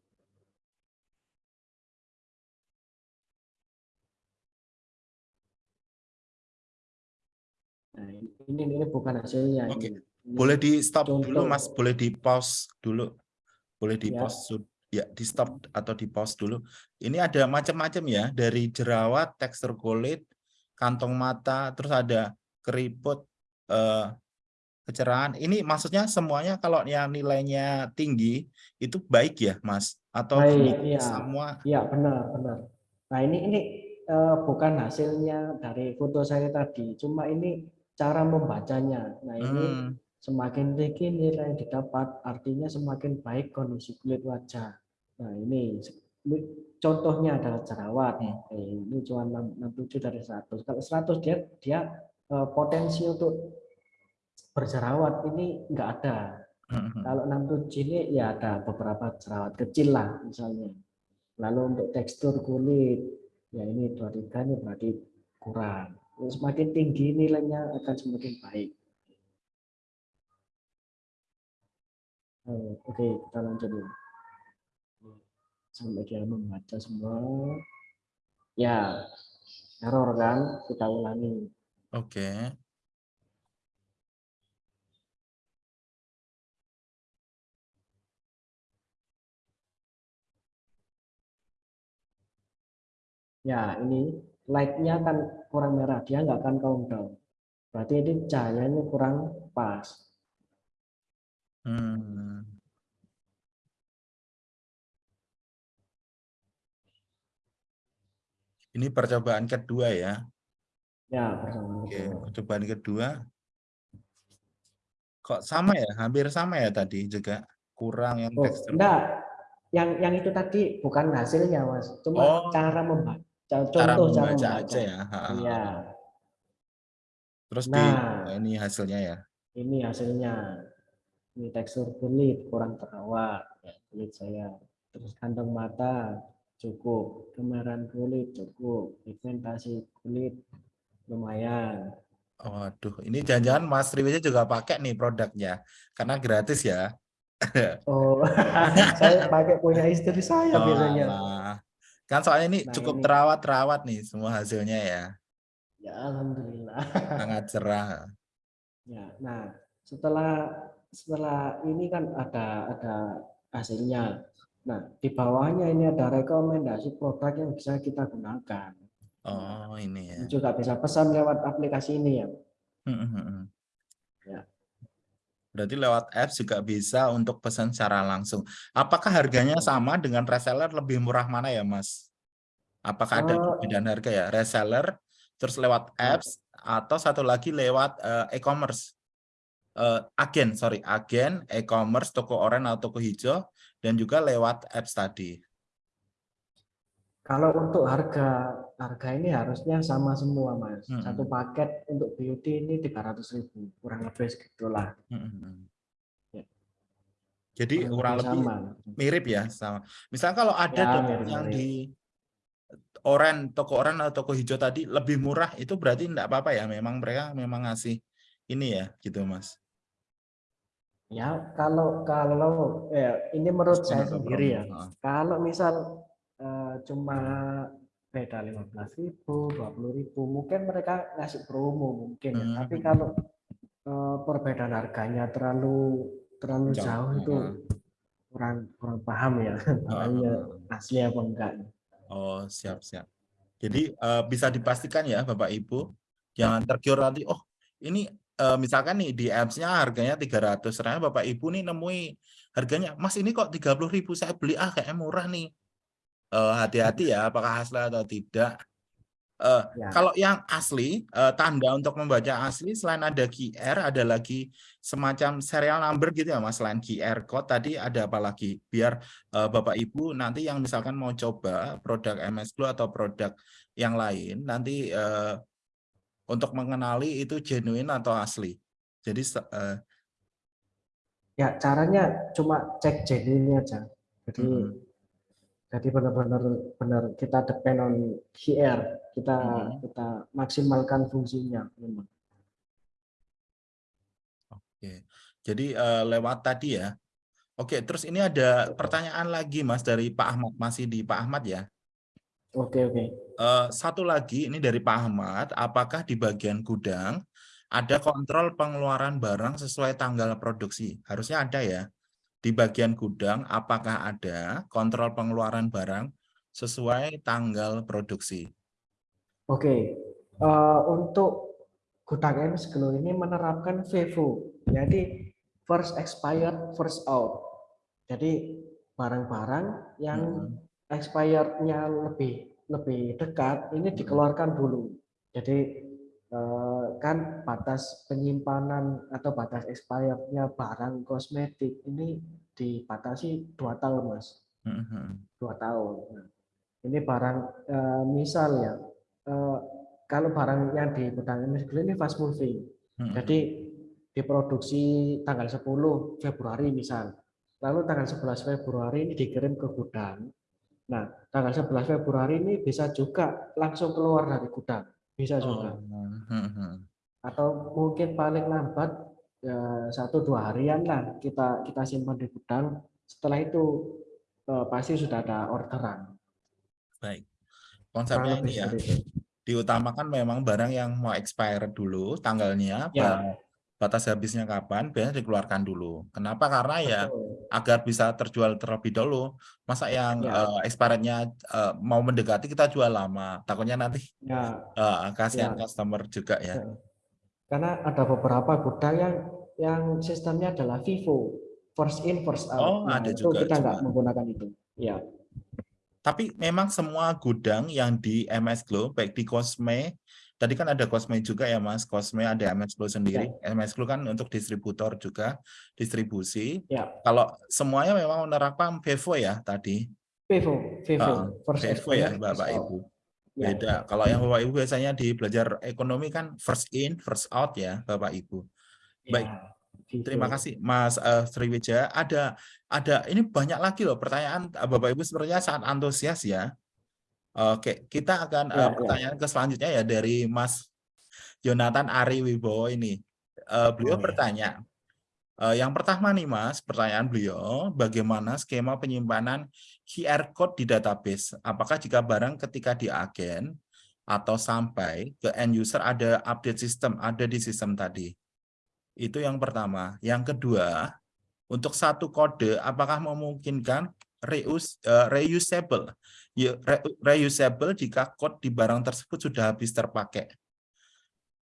Nah, ini ini bukan hasilnya. Okay. Boleh di stop Contoh. dulu Mas, boleh di pause dulu. Boleh di ya. pause ya di stop atau di pause dulu. Ini ada macam-macam ya, dari jerawat, tekstur kulit, kantong mata, terus ada keriput, eh, kecerahan. Ini maksudnya semuanya kalau yang nilainya tinggi itu baik ya, Mas? Atau baik, iya. semua? Iya, benar, benar. Nah, ini ini uh, bukan hasilnya dari foto saya tadi, cuma ini cara membacanya. Nah, ini hmm Semakin tinggi nilai yang didapat, artinya semakin baik kondisi kulit wajah. Nah ini contohnya adalah jerawat. Hmm. Eh, ini cuma 67 dari 100. Kalau 100 dia dia eh, potensi untuk berjerawat ini enggak ada. Hmm. Kalau 67 ini ya ada beberapa jerawat kecil lah misalnya. Lalu untuk tekstur kulit, ya ini 23 ini berarti kurang. Semakin tinggi nilainya akan semakin baik. Oh, oke, kita lanjut dulu. Sampai dia membaca semua. Ya, error kan? Kita ulangi. Oke. Ya, ini light-nya kan kurang merah, dia nggak akan countdown. Berarti ini cahayanya kurang pas. Hmm. Ini percobaan kedua ya. Ya, percobaan Oke, percobaan kedua. Kok sama ya? Hampir sama ya tadi juga. Kurang yang oh, tekstur. Enggak. Yang yang itu tadi bukan hasilnya, Mas. Cuma oh, cara membaca. Contoh cara membaca, cara membaca. aja ya. Iya. Terus nah, di ini hasilnya ya. Ini hasilnya ini tekstur kulit kurang terawat ya, kulit saya terus kantong mata cukup kemerahan kulit cukup pigmentasi kulit lumayan Waduh, ini jangan-jangan Mas Riwisnya juga pakai nih produknya, karena gratis ya. Oh, saya pakai punya istri saya oh, biasanya. Kan soalnya ini nah, cukup terawat-terawat nih semua hasilnya ya. Ya, alhamdulillah. Sangat cerah. Ya, nah setelah setelah ini kan ada ada hasilnya. Nah, di bawahnya ini ada rekomendasi produk yang bisa kita gunakan. Oh, ini ya. Juga bisa pesan lewat aplikasi ini ya. Hmm, hmm, hmm. ya. Berarti lewat apps juga bisa untuk pesan secara langsung. Apakah harganya sama dengan reseller lebih murah mana ya, Mas? Apakah ada oh. perbedaan harga ya? Reseller, terus lewat ya. apps, atau satu lagi lewat uh, e-commerce? uh, agen, sorry, agen, e-commerce, toko oranye atau toko hijau, dan juga lewat apps tadi. Kalau untuk harga harga ini harusnya sama semua, Mas. Hmm. Satu paket untuk beauty ini 300 ribu, kurang lebih segitulah. Hmm. Ya. Jadi kurang, lebih sama. mirip ya sama. Misalnya kalau ada ya, mirip, yang mirip. di oren, toko oren atau toko hijau tadi lebih murah, itu berarti enggak apa-apa ya. Memang mereka memang ngasih ini ya, gitu Mas. Ya, kalau kalau ya, ini menurut saya sendiri ya. Kalau misal uh, cuma beda lima belas ribu, dua puluh ribu, mungkin mereka ngasih promo mungkin ya. Hmm. Tapi kalau uh, perbedaan harganya terlalu terlalu jauh, jauh itu kurang kurang paham ya. Makanya uh, asli apa enggak. Oh, siap siap. Jadi uh, bisa dipastikan ya Bapak Ibu, jangan tergiur nanti. Oh, ini uh, misalkan nih di apps-nya harganya 300 ternyata Bapak Ibu nih nemui harganya Mas ini kok 30.000 saya beli ah kayak murah nih. Eh, hati-hati uh, ya apakah asli atau tidak. Uh, ya. kalau yang asli uh, tanda untuk membaca asli selain ada QR ada lagi semacam serial number gitu ya Mas selain QR code tadi ada apa lagi? Biar uh, Bapak Ibu nanti yang misalkan mau coba produk MS Glow atau produk yang lain nanti uh, untuk mengenali itu genuine atau asli. Jadi uh, ya caranya cuma cek genuine aja. Jadi Mhm. jadi benar-benar benar kita depend on QR, kita Mhm. kita maksimalkan fungsinya memang. Oke. Jadi eh, lewat tadi ya. Oke, terus ini ada pertanyaan lagi Mas dari Pak Ahmad, masih di Pak Ahmad ya. Oke oke. Eh, satu lagi ini dari Pak Ahmad, apakah di bagian gudang ada kontrol pengeluaran barang sesuai tanggal produksi? Harusnya ada ya. Di bagian gudang apakah ada kontrol pengeluaran barang sesuai tanggal produksi? Oke. Eh, untuk gudang MS Glow ini menerapkan FIFO. Jadi first expired, first out. Jadi barang-barang yang Mhm. expirednya lebih lebih dekat ini dikeluarkan dulu. Jadi eh, kan batas penyimpanan atau batas expirednya barang kosmetik ini dibatasi dua tahun mas, dua tahun. Nah, ini barang eh, misal ya, eh, kalau barang yang di gudang ini fast moving, jadi diproduksi tanggal 10 Februari misal. Lalu tanggal 11 Februari ini dikirim ke gudang. Nah, tanggal 11 Februari ini bisa juga langsung keluar dari gudang. Bisa juga. Oh, mhm. Atau mungkin paling lambat ya, satu dua harian lah kita kita simpan di gudang. Setelah itu eh, pasti sudah ada orderan. Baik. Konsepnya ini ya, itu. diutamakan memang barang yang mau expire dulu tanggalnya, Ya. Batas habisnya kapan, biasanya dikeluarkan dulu. Kenapa? Karena ya Betul. agar bisa terjual terlebih dahulu. Masa yang Ya. eh, expirednya eh, mau mendekati kita jual lama, takutnya nanti Ya, eh, kasihan Ya. customer juga ya. Karena ada beberapa gudang yang yang sistemnya adalah FIFO, first in first Oh, out. Nah, ada itu juga, kita nggak menggunakan itu. Ya, Tapi memang semua gudang yang di MS Glow, baik di Cosme, tadi kan ada Cosme juga ya Mas, Cosme ada MS Glow sendiri, MS Glow kan untuk distributor juga, distribusi. ya, Kalau semuanya memang menerapkan FIFO ya tadi, Ah, first FIFO ya Bapak. Ibu. Ya, Beda. Kalau yang Bapak Ibu biasanya di belajar ekonomi kan first in, first out ya Bapak Ibu. Baik. ya. Terima kasih Mas eh, Sriwijaya. Ada ada ini banyak lagi loh pertanyaan Bapak Ibu sepertinya sangat antusias ya. Oke, kita akan eh, Ya, ya. pertanyaan ke selanjutnya ya dari Mas Jonathan Ari Wibowo ini. Eh, beliau Oh, ya. bertanya, eh, yang pertama nih Mas, pertanyaan beliau, bagaimana skema penyimpanan QR code di database? Apakah jika barang ketika di agen atau sampai ke end user ada update sistem, ada di sistem tadi? Itu yang pertama. Yang kedua, untuk satu kode apakah memungkinkan reuse, eh, reusable? Ya, re- reusable jika code di barang tersebut sudah habis terpakai.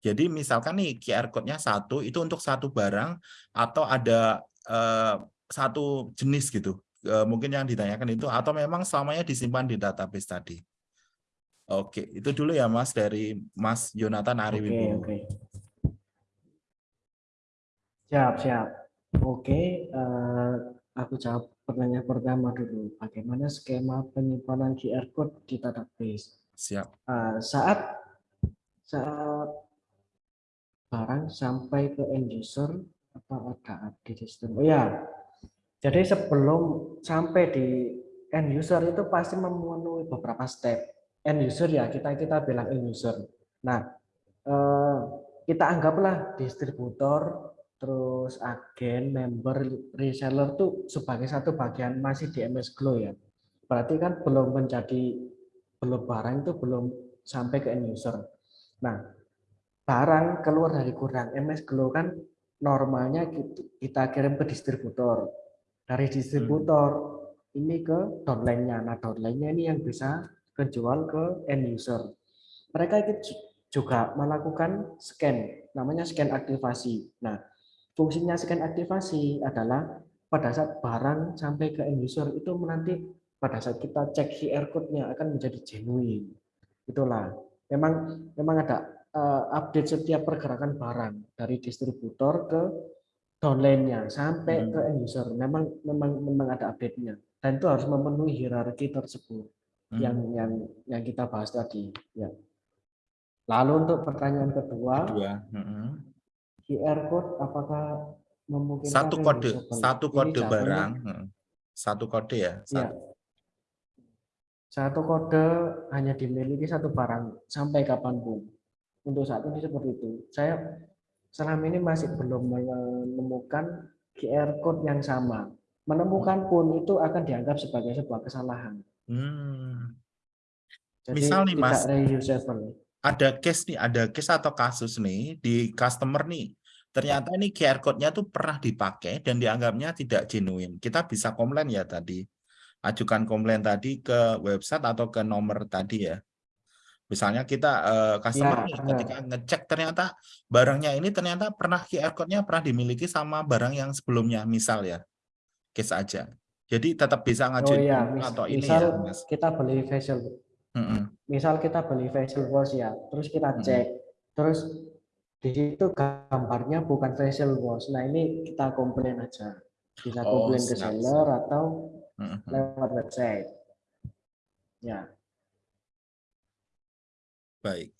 Jadi misalkan nih QR code-nya satu, itu untuk satu barang atau ada eh, satu jenis gitu. Eh, mungkin yang ditanyakan itu atau memang selamanya disimpan di database tadi. Oke, itu dulu ya Mas dari Mas Jonathan Ari Oke, oke. Siap, siap. Oke, eh, aku jawab pertanyaan pertama dulu. Bagaimana skema penyimpanan QR code di database? Siap. Eh, saat saat barang sampai ke end user apa ada update sistem? Oh ya, jadi sebelum sampai di end user itu pasti memenuhi beberapa step. End user ya kita kita bilang end user. Nah, eh, kita anggaplah distributor, terus agen, member, reseller tuh sebagai satu bagian masih di MS Glow ya. Berarti kan belum menjadi belum barang itu belum sampai ke end user. Nah, barang keluar dari gudang MS Glow kan normalnya kita- kita kirim ke distributor. Dari distributor ini ke downline-nya. Nah, downline-nya ini yang bisa kejual ke end user. Mereka itu ju- juga melakukan scan, namanya scan aktivasi. Nah, fungsinya scan aktivasi adalah pada saat barang sampai ke end user itu nanti pada saat kita cek QR code-nya akan menjadi genuine. Itulah. Memang memang ada eh, update setiap pergerakan barang dari distributor ke downline-nya sampai Hmm. ke end user. Memang memang memang ada update-nya. Dan itu harus memenuhi hierarki tersebut Hmm. yang yang yang kita bahas tadi. Ya. Lalu untuk pertanyaan kedua, Kedua. Mm-mm. QR code apakah memungkinkan Satu kode, satu Ini kode jatuhnya- barang, hmm. satu kode ya. Ya. Satu. Satu kode hanya dimiliki satu barang sampai kapan pun. Untuk saat ini seperti itu. Saya selama ini masih belum menemukan QR code yang sama. Menemukan pun itu akan dianggap sebagai sebuah kesalahan. Hmm. Jadi Misal nih, tidak Mas. reusable. Ada case nih, ada case atau kasus nih di customer nih. Ternyata ini QR code-nya tuh pernah dipakai dan dianggapnya tidak genuine. Kita bisa komplain ya tadi. Ajukan komplain tadi ke website atau ke nomor tadi ya. Misalnya kita eh, customer Ya, nih ketika ngecek ternyata barangnya ini ternyata pernah QR code-nya pernah dimiliki sama barang yang sebelumnya, misal ya. Case aja. Jadi tetap bisa Oh ngajuin iya, komplain mis- atau ini misal ya, Mas. kita beli facial, Misal kita beli facial wash ya, terus kita cek, terus di situ gambarnya bukan facial wash. Nah ini kita komplain aja, bisa Oh, komplain ke seller atau Mm-mm. lewat website. Ya, Baik.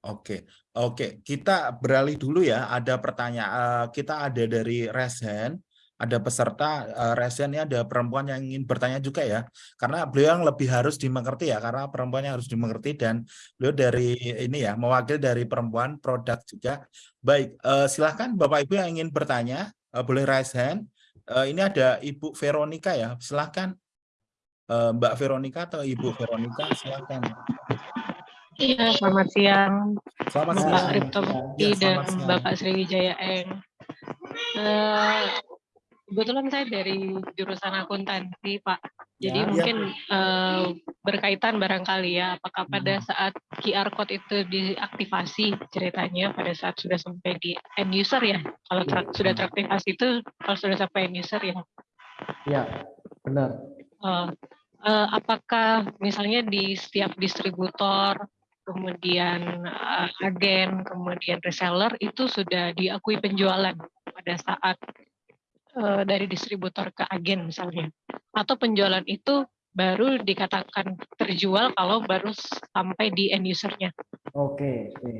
Oke, oke. Kita beralih dulu ya. Ada pertanyaan. eh, kita ada dari Resen. Ada peserta eh, Resen ini ada perempuan yang ingin bertanya juga ya. Karena beliau yang lebih harus dimengerti ya. Karena perempuan yang harus dimengerti dan beliau dari ini ya mewakili dari perempuan produk juga. Baik, eh, silahkan Bapak Ibu yang ingin bertanya eh, boleh raise hand. Eh, ini ada Ibu Veronica ya. Silahkan Eh, Mbak Veronica atau Ibu Veronica silahkan. Iya, selamat siang Selamat Bapak siang. Ya, dan selamat siang. Bapak Sriwijaya Eng. Eh, kebetulan saya dari jurusan akuntansi, Pak. Jadi Ya. mungkin eh, berkaitan barangkali ya, apakah pada Hmm. saat QR code itu diaktifasi ceritanya pada saat sudah sampai di end user ya. Kalau ter- sudah teraktivasi itu kalau sudah sampai end user ya. ya, benar. Eh, eh, apakah misalnya di setiap distributor, kemudian eh, agen, kemudian reseller itu sudah diakui penjualan pada saat eh, dari distributor ke agen misalnya, atau penjualan itu baru dikatakan terjual kalau baru sampai di end usernya. Oke, oke.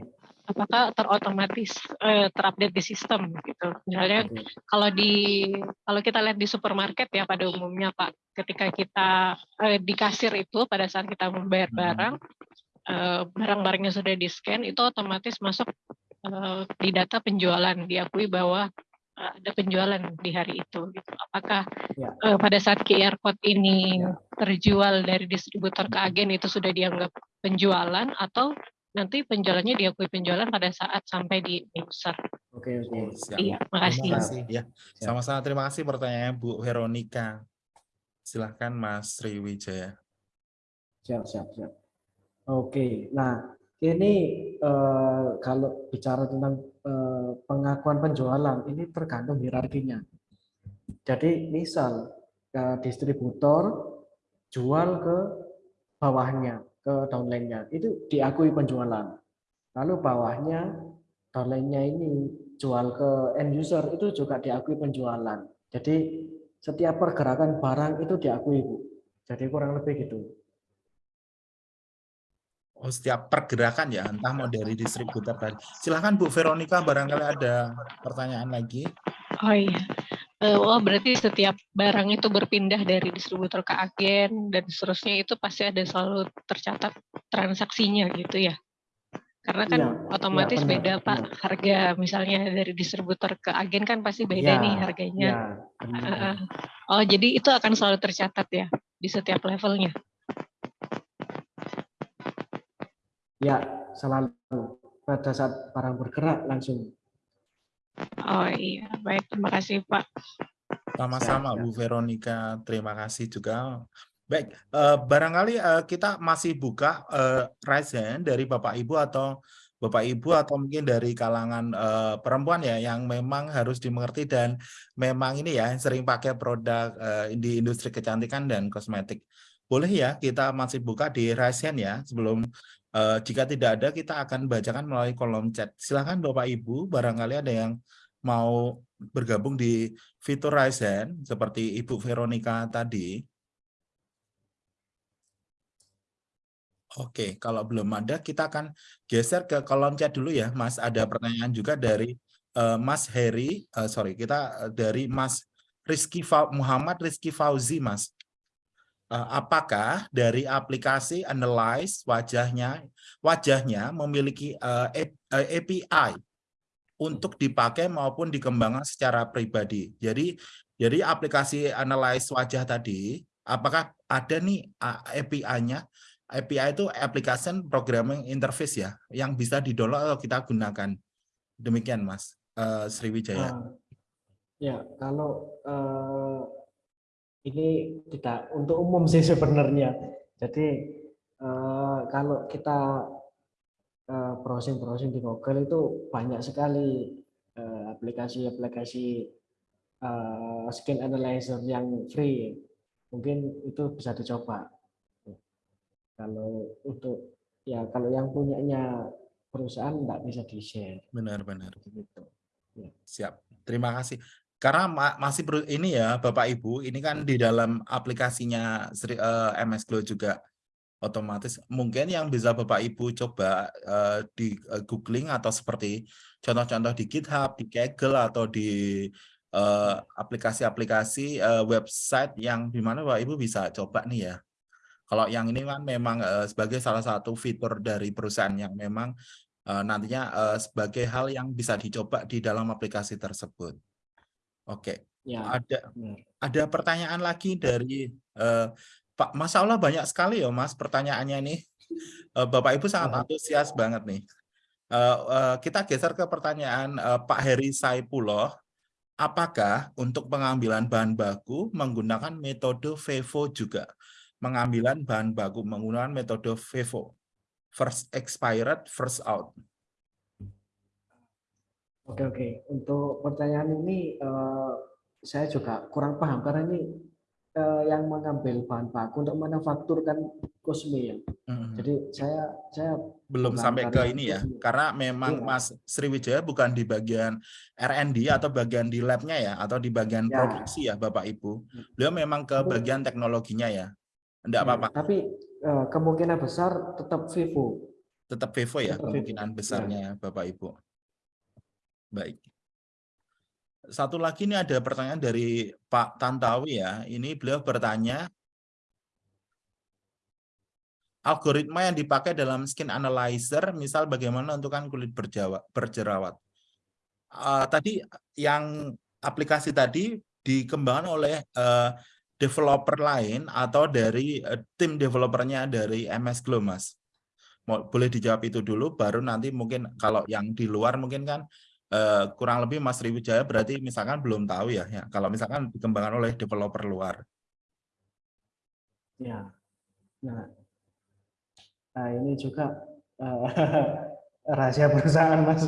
Apakah terotomatis eh, terupdate di sistem gitu? Misalnya oke. kalau di kalau kita lihat di supermarket ya pada umumnya Pak, ketika kita eh, di kasir itu pada saat kita membayar Mhm. barang, eh, barang-barangnya sudah di scan itu otomatis masuk eh, di data penjualan diakui bahwa ada penjualan di hari itu. Gitu. Apakah Ya. eh, pada saat QR code ini Ya. terjual dari distributor ke agen itu sudah dianggap penjualan atau nanti penjualannya diakui penjualan pada saat sampai di user? Oke, oke. Oh, siap. Iya, Terima makasih. kasih ya. Sama-sama terima kasih pertanyaannya Bu Veronica. Silahkan Mas Sriwijaya. Siap, siap, siap. Oke, nah ini eh, kalau bicara tentang eh, pengakuan penjualan, ini tergantung hierarkinya. Jadi misal eh, distributor jual ke bawahnya, ke downline-nya, itu diakui penjualan. Lalu bawahnya, downline-nya ini jual ke end user, itu juga diakui penjualan. Jadi setiap pergerakan barang itu diakui, Bu. Jadi kurang lebih gitu. Oh, setiap pergerakan ya, entah mau dari distributor tadi. Silahkan Bu Veronica, barangkali ada pertanyaan lagi. Oh iya. Eh, oh berarti setiap barang itu berpindah dari distributor ke agen dan seterusnya itu pasti ada selalu tercatat transaksinya gitu ya. Karena kan Iya, otomatis iya, benar, beda Pak benar. harga misalnya dari distributor ke agen kan pasti beda Ya, nih harganya. Ya, benar. Oh jadi itu akan selalu tercatat ya di setiap levelnya. Ya selalu pada saat barang bergerak langsung. Oh iya baik terima kasih Pak. Sama-sama Bu Veronica, terima kasih juga. Baik, eh, barangkali eh, kita masih buka eh, raise hand dari Bapak Ibu atau Bapak Ibu atau mungkin dari kalangan eh, perempuan ya yang memang harus dimengerti dan memang ini ya sering pakai produk eh, di industri kecantikan dan kosmetik. Boleh ya kita masih buka di raise hand ya sebelum eh, jika tidak ada kita akan bacakan melalui kolom chat. Silahkan Bapak Ibu, barangkali ada yang mau bergabung di fitur hand seperti Ibu Veronica tadi. Oke, kalau belum ada kita akan geser ke kolom chat dulu ya, Mas. Ada pertanyaan juga dari eh, Mas Heri, eh, sorry kita dari Mas Rizky Fau- Muhammad Rizky Fauzi, Mas. Eh, apakah dari aplikasi Analyze wajahnya wajahnya memiliki eh, A- eh, API untuk dipakai maupun dikembangkan secara pribadi. Jadi jadi aplikasi Analyze wajah tadi, apakah ada nih API-nya? API itu Application Programming Interface ya, yang bisa di-download atau kita gunakan. Demikian Mas Sriwijaya. Ah, ya, kalau eh, ini tidak untuk umum sih sebenarnya. Jadi eh, kalau kita eh, browsing-browsing di Google itu banyak sekali eh, aplikasi-aplikasi eh, skin analyzer yang free. Mungkin itu bisa dicoba. Kalau untuk ya kalau yang punyanya perusahaan nggak bisa di-share Benar-benar. gitu. Siap. Terima kasih. Karena ma- masih ini ya Bapak Ibu, ini kan di dalam aplikasinya Sri- eh, MS Glow juga otomatis mungkin yang bisa Bapak Ibu coba eh, di eh, googling atau seperti contoh-contoh di GitHub, di Kaggle atau di aplikasi-aplikasi eh, website yang di mana Bapak Ibu bisa coba nih ya. Kalau yang ini kan memang eh, sebagai salah satu fitur dari perusahaan yang memang eh, nantinya eh, sebagai hal yang bisa dicoba di dalam aplikasi tersebut. Oke, Ya, ada benar. ada pertanyaan lagi dari eh, Pak. Masya Allah banyak sekali ya Mas pertanyaannya ini. Eh, Bapak Ibu sangat Aha. antusias banget nih. Eh, kita geser ke pertanyaan Pak Heri Saipuloh. Apakah untuk pengambilan bahan baku menggunakan metode FEVO juga? Pengambilan bahan baku menggunakan metode FEVO. First expired, first out. Oke oke. Untuk pertanyaan ini eh, saya juga kurang paham karena ini eh, yang mengambil bahan baku untuk manufaktur kan kosme ya. Jadi saya saya belum sampai ke ini ya kosme. karena memang Iya. Mas Sriwijaya bukan di bagian R&D atau bagian di labnya ya atau di bagian Ya. produksi ya Bapak Ibu beliau memang ke bagian teknologinya ya enggak Ya, apa-apa Tapi eh, kemungkinan besar tetap Vivo. tetap Vivo ya Tetap Vivo, kemungkinan ya. besarnya Bapak Ibu baik satu lagi ini ada pertanyaan dari Pak Tantawi ya ini beliau bertanya algoritma yang dipakai dalam skin analyzer, misal bagaimana menentukan kulit berjerawat. Eh, tadi yang aplikasi tadi dikembangkan oleh eh, developer lain atau dari eh, tim developernya dari MS Glow, Mas. Boleh dijawab itu dulu, baru nanti mungkin kalau yang di luar mungkin kan eh, kurang lebih Mas Riwijaya berarti misalkan belum tahu ya, ya. Kalau misalkan dikembangkan oleh developer luar. Ya. Nah, nah ini juga eh, rahasia perusahaan mas.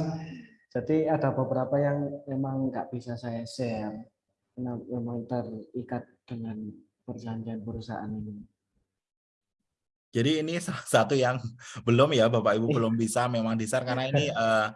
Jadi ada beberapa yang memang nggak bisa saya share karena memang terikat dengan perjanjian perusahaan ini. Jadi ini salah satu yang belum ya Bapak Ibu belum bisa memang di-share karena ini eh,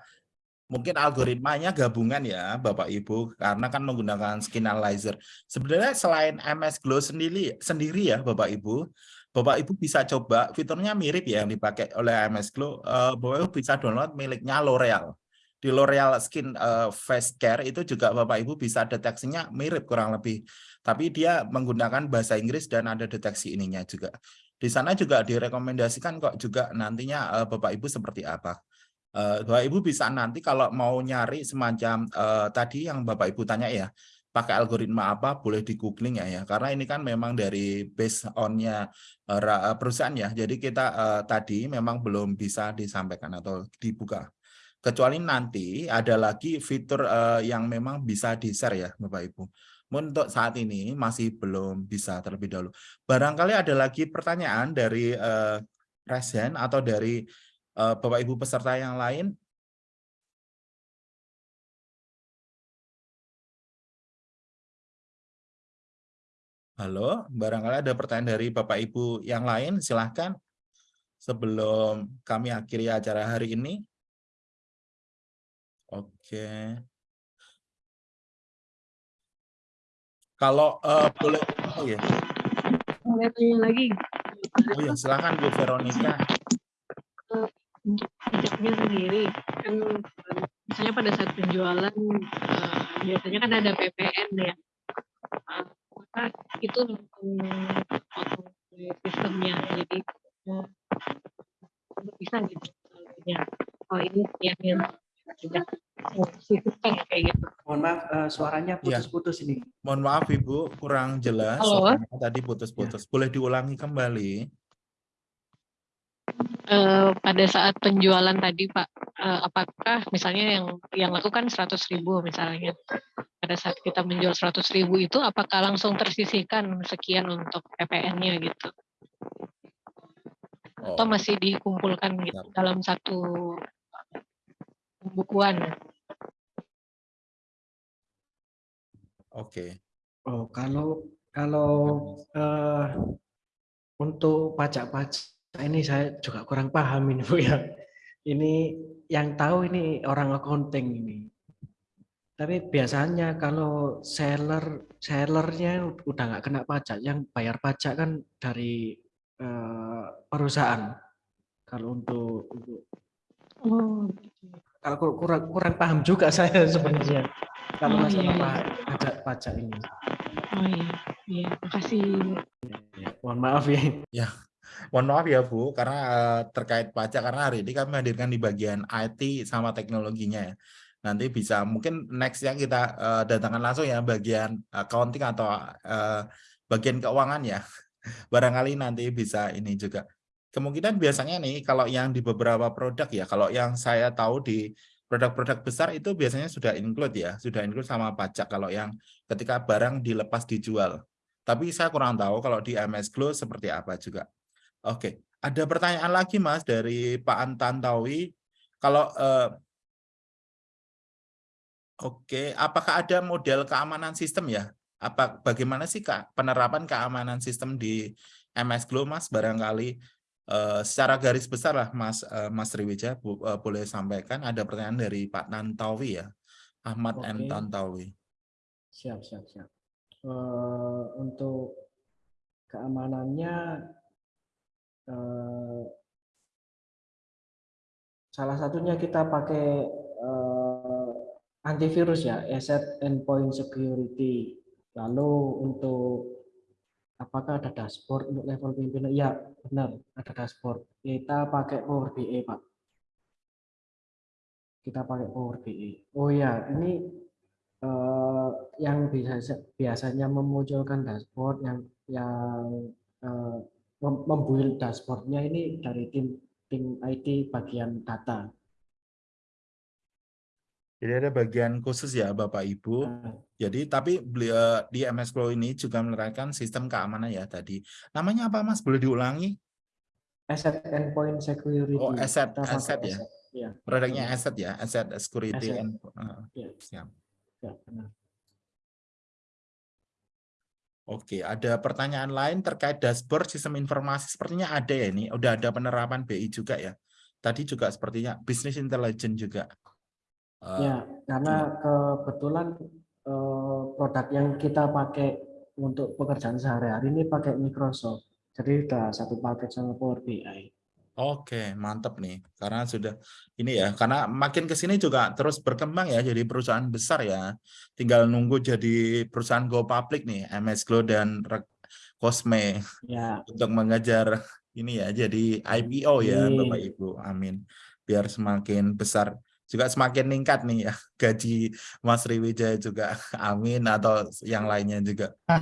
mungkin algoritmanya gabungan ya Bapak Ibu karena kan menggunakan skin analyzer. Sebenarnya selain MS Glow sendiri sendiri ya Bapak Ibu, Bapak Ibu bisa coba fiturnya mirip ya yang dipakai oleh MS Glow. Eh, Bapak Ibu bisa download miliknya L'Oreal. Di L'Oreal Skin eh, Face Care itu juga Bapak Ibu bisa deteksinya mirip kurang lebih. Tapi dia menggunakan bahasa Inggris dan ada deteksi ininya juga. Di sana juga direkomendasikan kok juga nantinya eh, Bapak Ibu seperti apa. Eh, Bapak Ibu bisa nanti kalau mau nyari semacam eh, tadi yang Bapak Ibu tanya ya, pakai algoritma apa boleh di googling ya ya. Karena ini kan memang dari based on-nya ra- perusahaan ya. Jadi kita eh, tadi memang belum bisa disampaikan atau dibuka. Kecuali nanti ada lagi fitur eh, yang memang bisa di-share ya Bapak Ibu. Untuk saat ini masih belum bisa terlebih dahulu. Barangkali ada lagi pertanyaan dari eh, Resen atau dari Bapak Ibu peserta yang lain. Halo, barangkali ada pertanyaan dari Bapak Ibu yang lain, silahkan. Sebelum kami akhiri acara hari ini. Oke. Kalau eh, boleh, oh ya, Boleh tanya lagi oh ya, silakan Bu Veronica. Untuk pajaknya sendiri kan misalnya pada saat penjualan eh, biasanya kan ada PPN ya. Eh, maka itu langsung potong sistemnya. Jadi eh, bisa gitu saldonya. Oh ini yang yang sudah kayak gitu. Mohon maaf, eh, suaranya Iya. putus-putus ini. Mohon maaf Ibu, kurang jelas. Halo? Tadi putus-putus. Boleh diulangi kembali? Eh, pada saat penjualan tadi Pak, eh, apakah misalnya yang yang lakukan 100.000 misalnya, pada saat kita menjual 100.000 itu apakah langsung tersisihkan sekian untuk PPN-nya gitu? Atau Oh, masih dikumpulkan gitu dalam satu pembukuan? Oke. Oh, kalau kalau eh, untuk pajak-pajak ini saya juga kurang paham ini Bu ya. Ini yang tahu ini orang accounting ini. Tapi biasanya kalau seller sellernya udah nggak kena pajak, yang bayar pajak kan dari eh, perusahaan. Kalau untuk, untuk Oh, kalau kur- kurang kurang paham juga saya sebenarnya kalau Oh, masalah iya, iya. pa- pajak pajak ini. oh iya, iya, makasih. Ya, mohon maaf ya. Mohon maaf ya Bu, karena eh, terkait pajak, karena hari ini kami hadirkan di bagian IT sama teknologinya ya. Nanti bisa, mungkin next-nya kita eh, datangkan langsung ya bagian accounting atau eh, bagian keuangan ya. Barangkali nanti bisa ini juga. Kemungkinan biasanya nih, kalau yang di beberapa produk ya, kalau yang saya tahu di produk-produk besar itu biasanya sudah include ya, sudah include sama pajak kalau yang ketika barang dilepas dijual. Tapi saya kurang tahu kalau di MS Glow seperti apa juga. Oke, ada pertanyaan lagi Mas dari Pak Antantawi. Kalau eh, Oke, apakah ada model keamanan sistem ya? Apa bagaimana sih Kak penerapan keamanan sistem di MS Glow Mas barangkali eh, secara garis besar lah Mas eh, Mas Riwija bu- eh, boleh sampaikan ada pertanyaan dari Pak Tantawi ya. Ahmad Oke. Tantawi. Siap, siap, siap. Eh, untuk keamanannya eh, salah satunya kita pakai eh, antivirus ya, Asset Endpoint Security. Lalu untuk apakah ada dashboard untuk level pimpinan? Ya, benar, ada dashboard. Kita pakai Power BI, Pak. Kita pakai Power BI. Oh ya, ini eh, yang biasa biasanya memunculkan dashboard yang yang mem- membuild dashboardnya ini dari tim tim IT bagian data. Jadi ada bagian khusus ya Bapak Ibu. Nah, Jadi tapi beliau di MS Glow ini juga menerapkan sistem keamanan ya tadi. Namanya apa Mas? Boleh diulangi? Asset Endpoint Security. Oh, asset- Kita pakai asset ya? asset. Ya, Produknya asset ya, asset security Asset. and eh, ya, siap. ya, benar. Oke, ada pertanyaan lain terkait dashboard sistem informasi. Sepertinya ada ya ini, udah ada penerapan BI juga ya. Tadi juga sepertinya business intelligence juga. Eh, Ya, karena kebetulan eh, produk yang kita pakai untuk pekerjaan sehari-hari ini pakai Microsoft. Jadi udah satu paket sama Power BI. Oke, mantap nih. Karena sudah ini ya, karena makin ke sini juga terus berkembang ya jadi perusahaan besar ya. Tinggal nunggu jadi perusahaan go public nih, MS Glow dan Cosme Ya, untuk mengejar ini ya jadi IPO ya Amin. Bapak Ibu. Amin. Biar semakin besar juga semakin meningkat nih ya gaji Mas Riwijaya juga. Amin atau yang lainnya juga.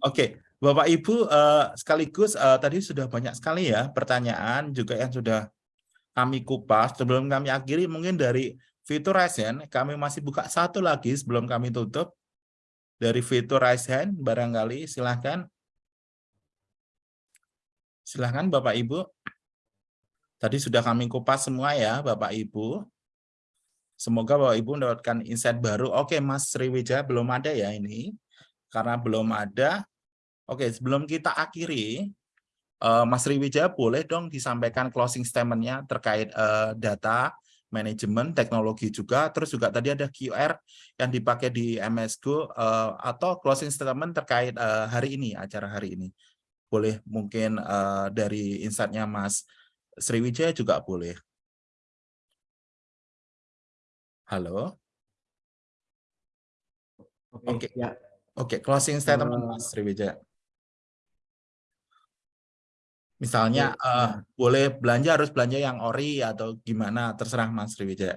Oke, Bapak Ibu eh, sekaligus eh, tadi sudah banyak sekali ya pertanyaan juga yang sudah kami kupas. Sebelum kami akhiri mungkin dari fitur raise hand, kami masih buka satu lagi sebelum kami tutup. Dari fitur raise hand barangkali silahkan. Silahkan Bapak Ibu. Tadi sudah kami kupas semua ya Bapak Ibu. Semoga Bapak Ibu mendapatkan insight baru. Oke Mas Sriwijaya belum ada ya ini. Karena belum ada, Oke, sebelum kita akhiri, eh, Mas Riwijaya boleh dong disampaikan closing statement-nya terkait eh, data, manajemen, teknologi juga, terus juga tadi ada QR yang dipakai di MS Go eh, atau closing statement terkait eh, hari ini, acara hari ini. Boleh mungkin eh, dari insight-nya Mas Sriwijaya juga boleh. Halo? Oke, Oke. ya. Oke, closing statement Mas Sriwijaya. Misalnya ya. boleh belanja harus belanja yang ori atau gimana terserah Mas Sriwijaya.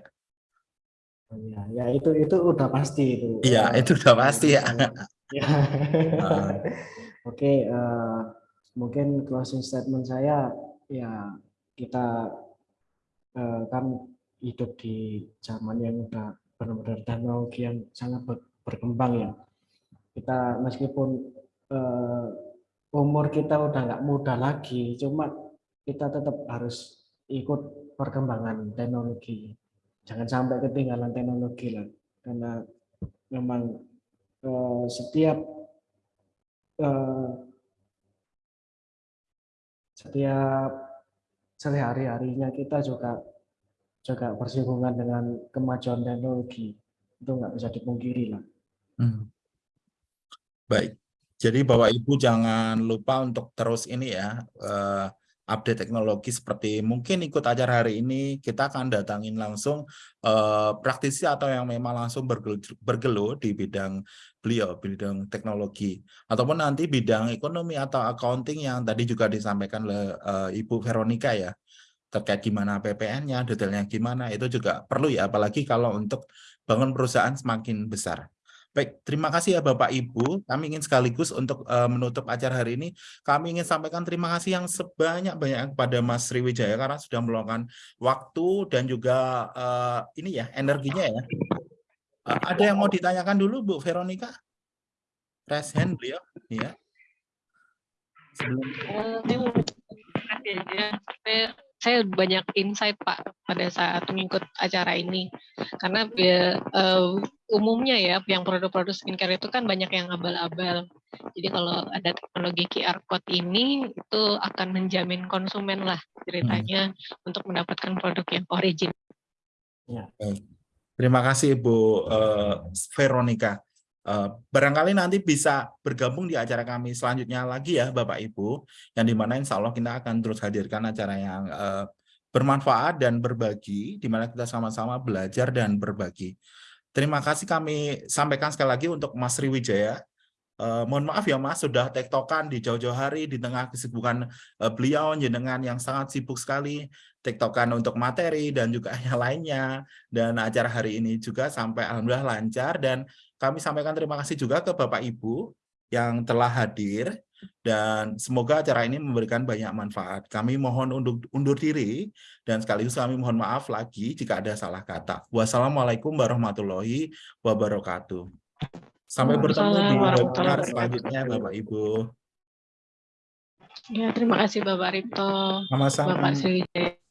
Oh, Ya, ya itu itu udah pasti itu. Iya, Eh, itu udah pasti ya. ya. Ah. Oke, eh, mungkin closing statement saya ya kita eh, kan hidup di zaman yang udah benar-benar teknologi yang sangat ber- berkembang ya. Kita meskipun eh, umur kita udah nggak muda lagi, cuma kita tetap harus ikut perkembangan teknologi. Jangan sampai ketinggalan teknologi lah, karena memang eh, setiap eh, setiap sehari-harinya kita juga juga bersinggungan dengan kemajuan teknologi itu nggak bisa dipungkiri lah. Hmm. Baik. Jadi Bapak Ibu jangan lupa untuk terus ini ya eh, update teknologi seperti mungkin ikut acara hari ini kita akan datangin langsung eh, praktisi atau yang memang langsung bergel- bergelut di bidang beliau bidang teknologi ataupun nanti bidang ekonomi atau accounting yang tadi juga disampaikan oleh eh, Ibu Veronica ya terkait gimana PPN-nya detailnya gimana itu juga perlu ya apalagi kalau untuk bangun perusahaan semakin besar. Baik, terima kasih ya Bapak Ibu. Kami ingin sekaligus untuk eh, menutup acara hari ini, kami ingin sampaikan terima kasih yang sebanyak-banyak kepada Mas Sriwijaya karena sudah meluangkan waktu dan juga eh, ini ya energinya ya. Eh, ada yang mau ditanyakan dulu Bu Veronica? Raise hand beliau, ya. Sebelum. Saya, banyak insight Pak pada saat mengikut acara ini karena ya, eh, umumnya ya yang produk-produk skincare itu kan banyak yang abal-abal. Jadi kalau ada teknologi QR code ini itu akan menjamin konsumen lah ceritanya untuk mendapatkan produk yang origin. Terima kasih Bu eh, Veronica. Eh, barangkali nanti bisa bergabung di acara kami selanjutnya lagi ya Bapak Ibu, yang di mana insya Allah kita akan terus hadirkan acara yang eh, bermanfaat dan berbagi, di mana kita sama-sama belajar dan berbagi. Terima kasih kami sampaikan sekali lagi untuk Mas Sriwijaya. Eh, mohon maaf ya Mas, sudah tektokan di jauh-jauh hari di tengah kesibukan eh, beliau jenengan yang sangat sibuk sekali, tektokan untuk materi dan juga yang lainnya dan acara hari ini juga sampai alhamdulillah lancar dan kami sampaikan terima kasih juga ke Bapak Ibu yang telah hadir dan semoga acara ini memberikan banyak manfaat. Kami mohon undur, undur diri dan sekaligus kami mohon maaf lagi jika ada salah kata. Wassalamualaikum warahmatullahi wabarakatuh. Sampai bertemu di webinar selanjutnya Bapak Ibu. Ya, terima kasih Bapak Ripto, Sama-sama. Bapak Sriwijaya.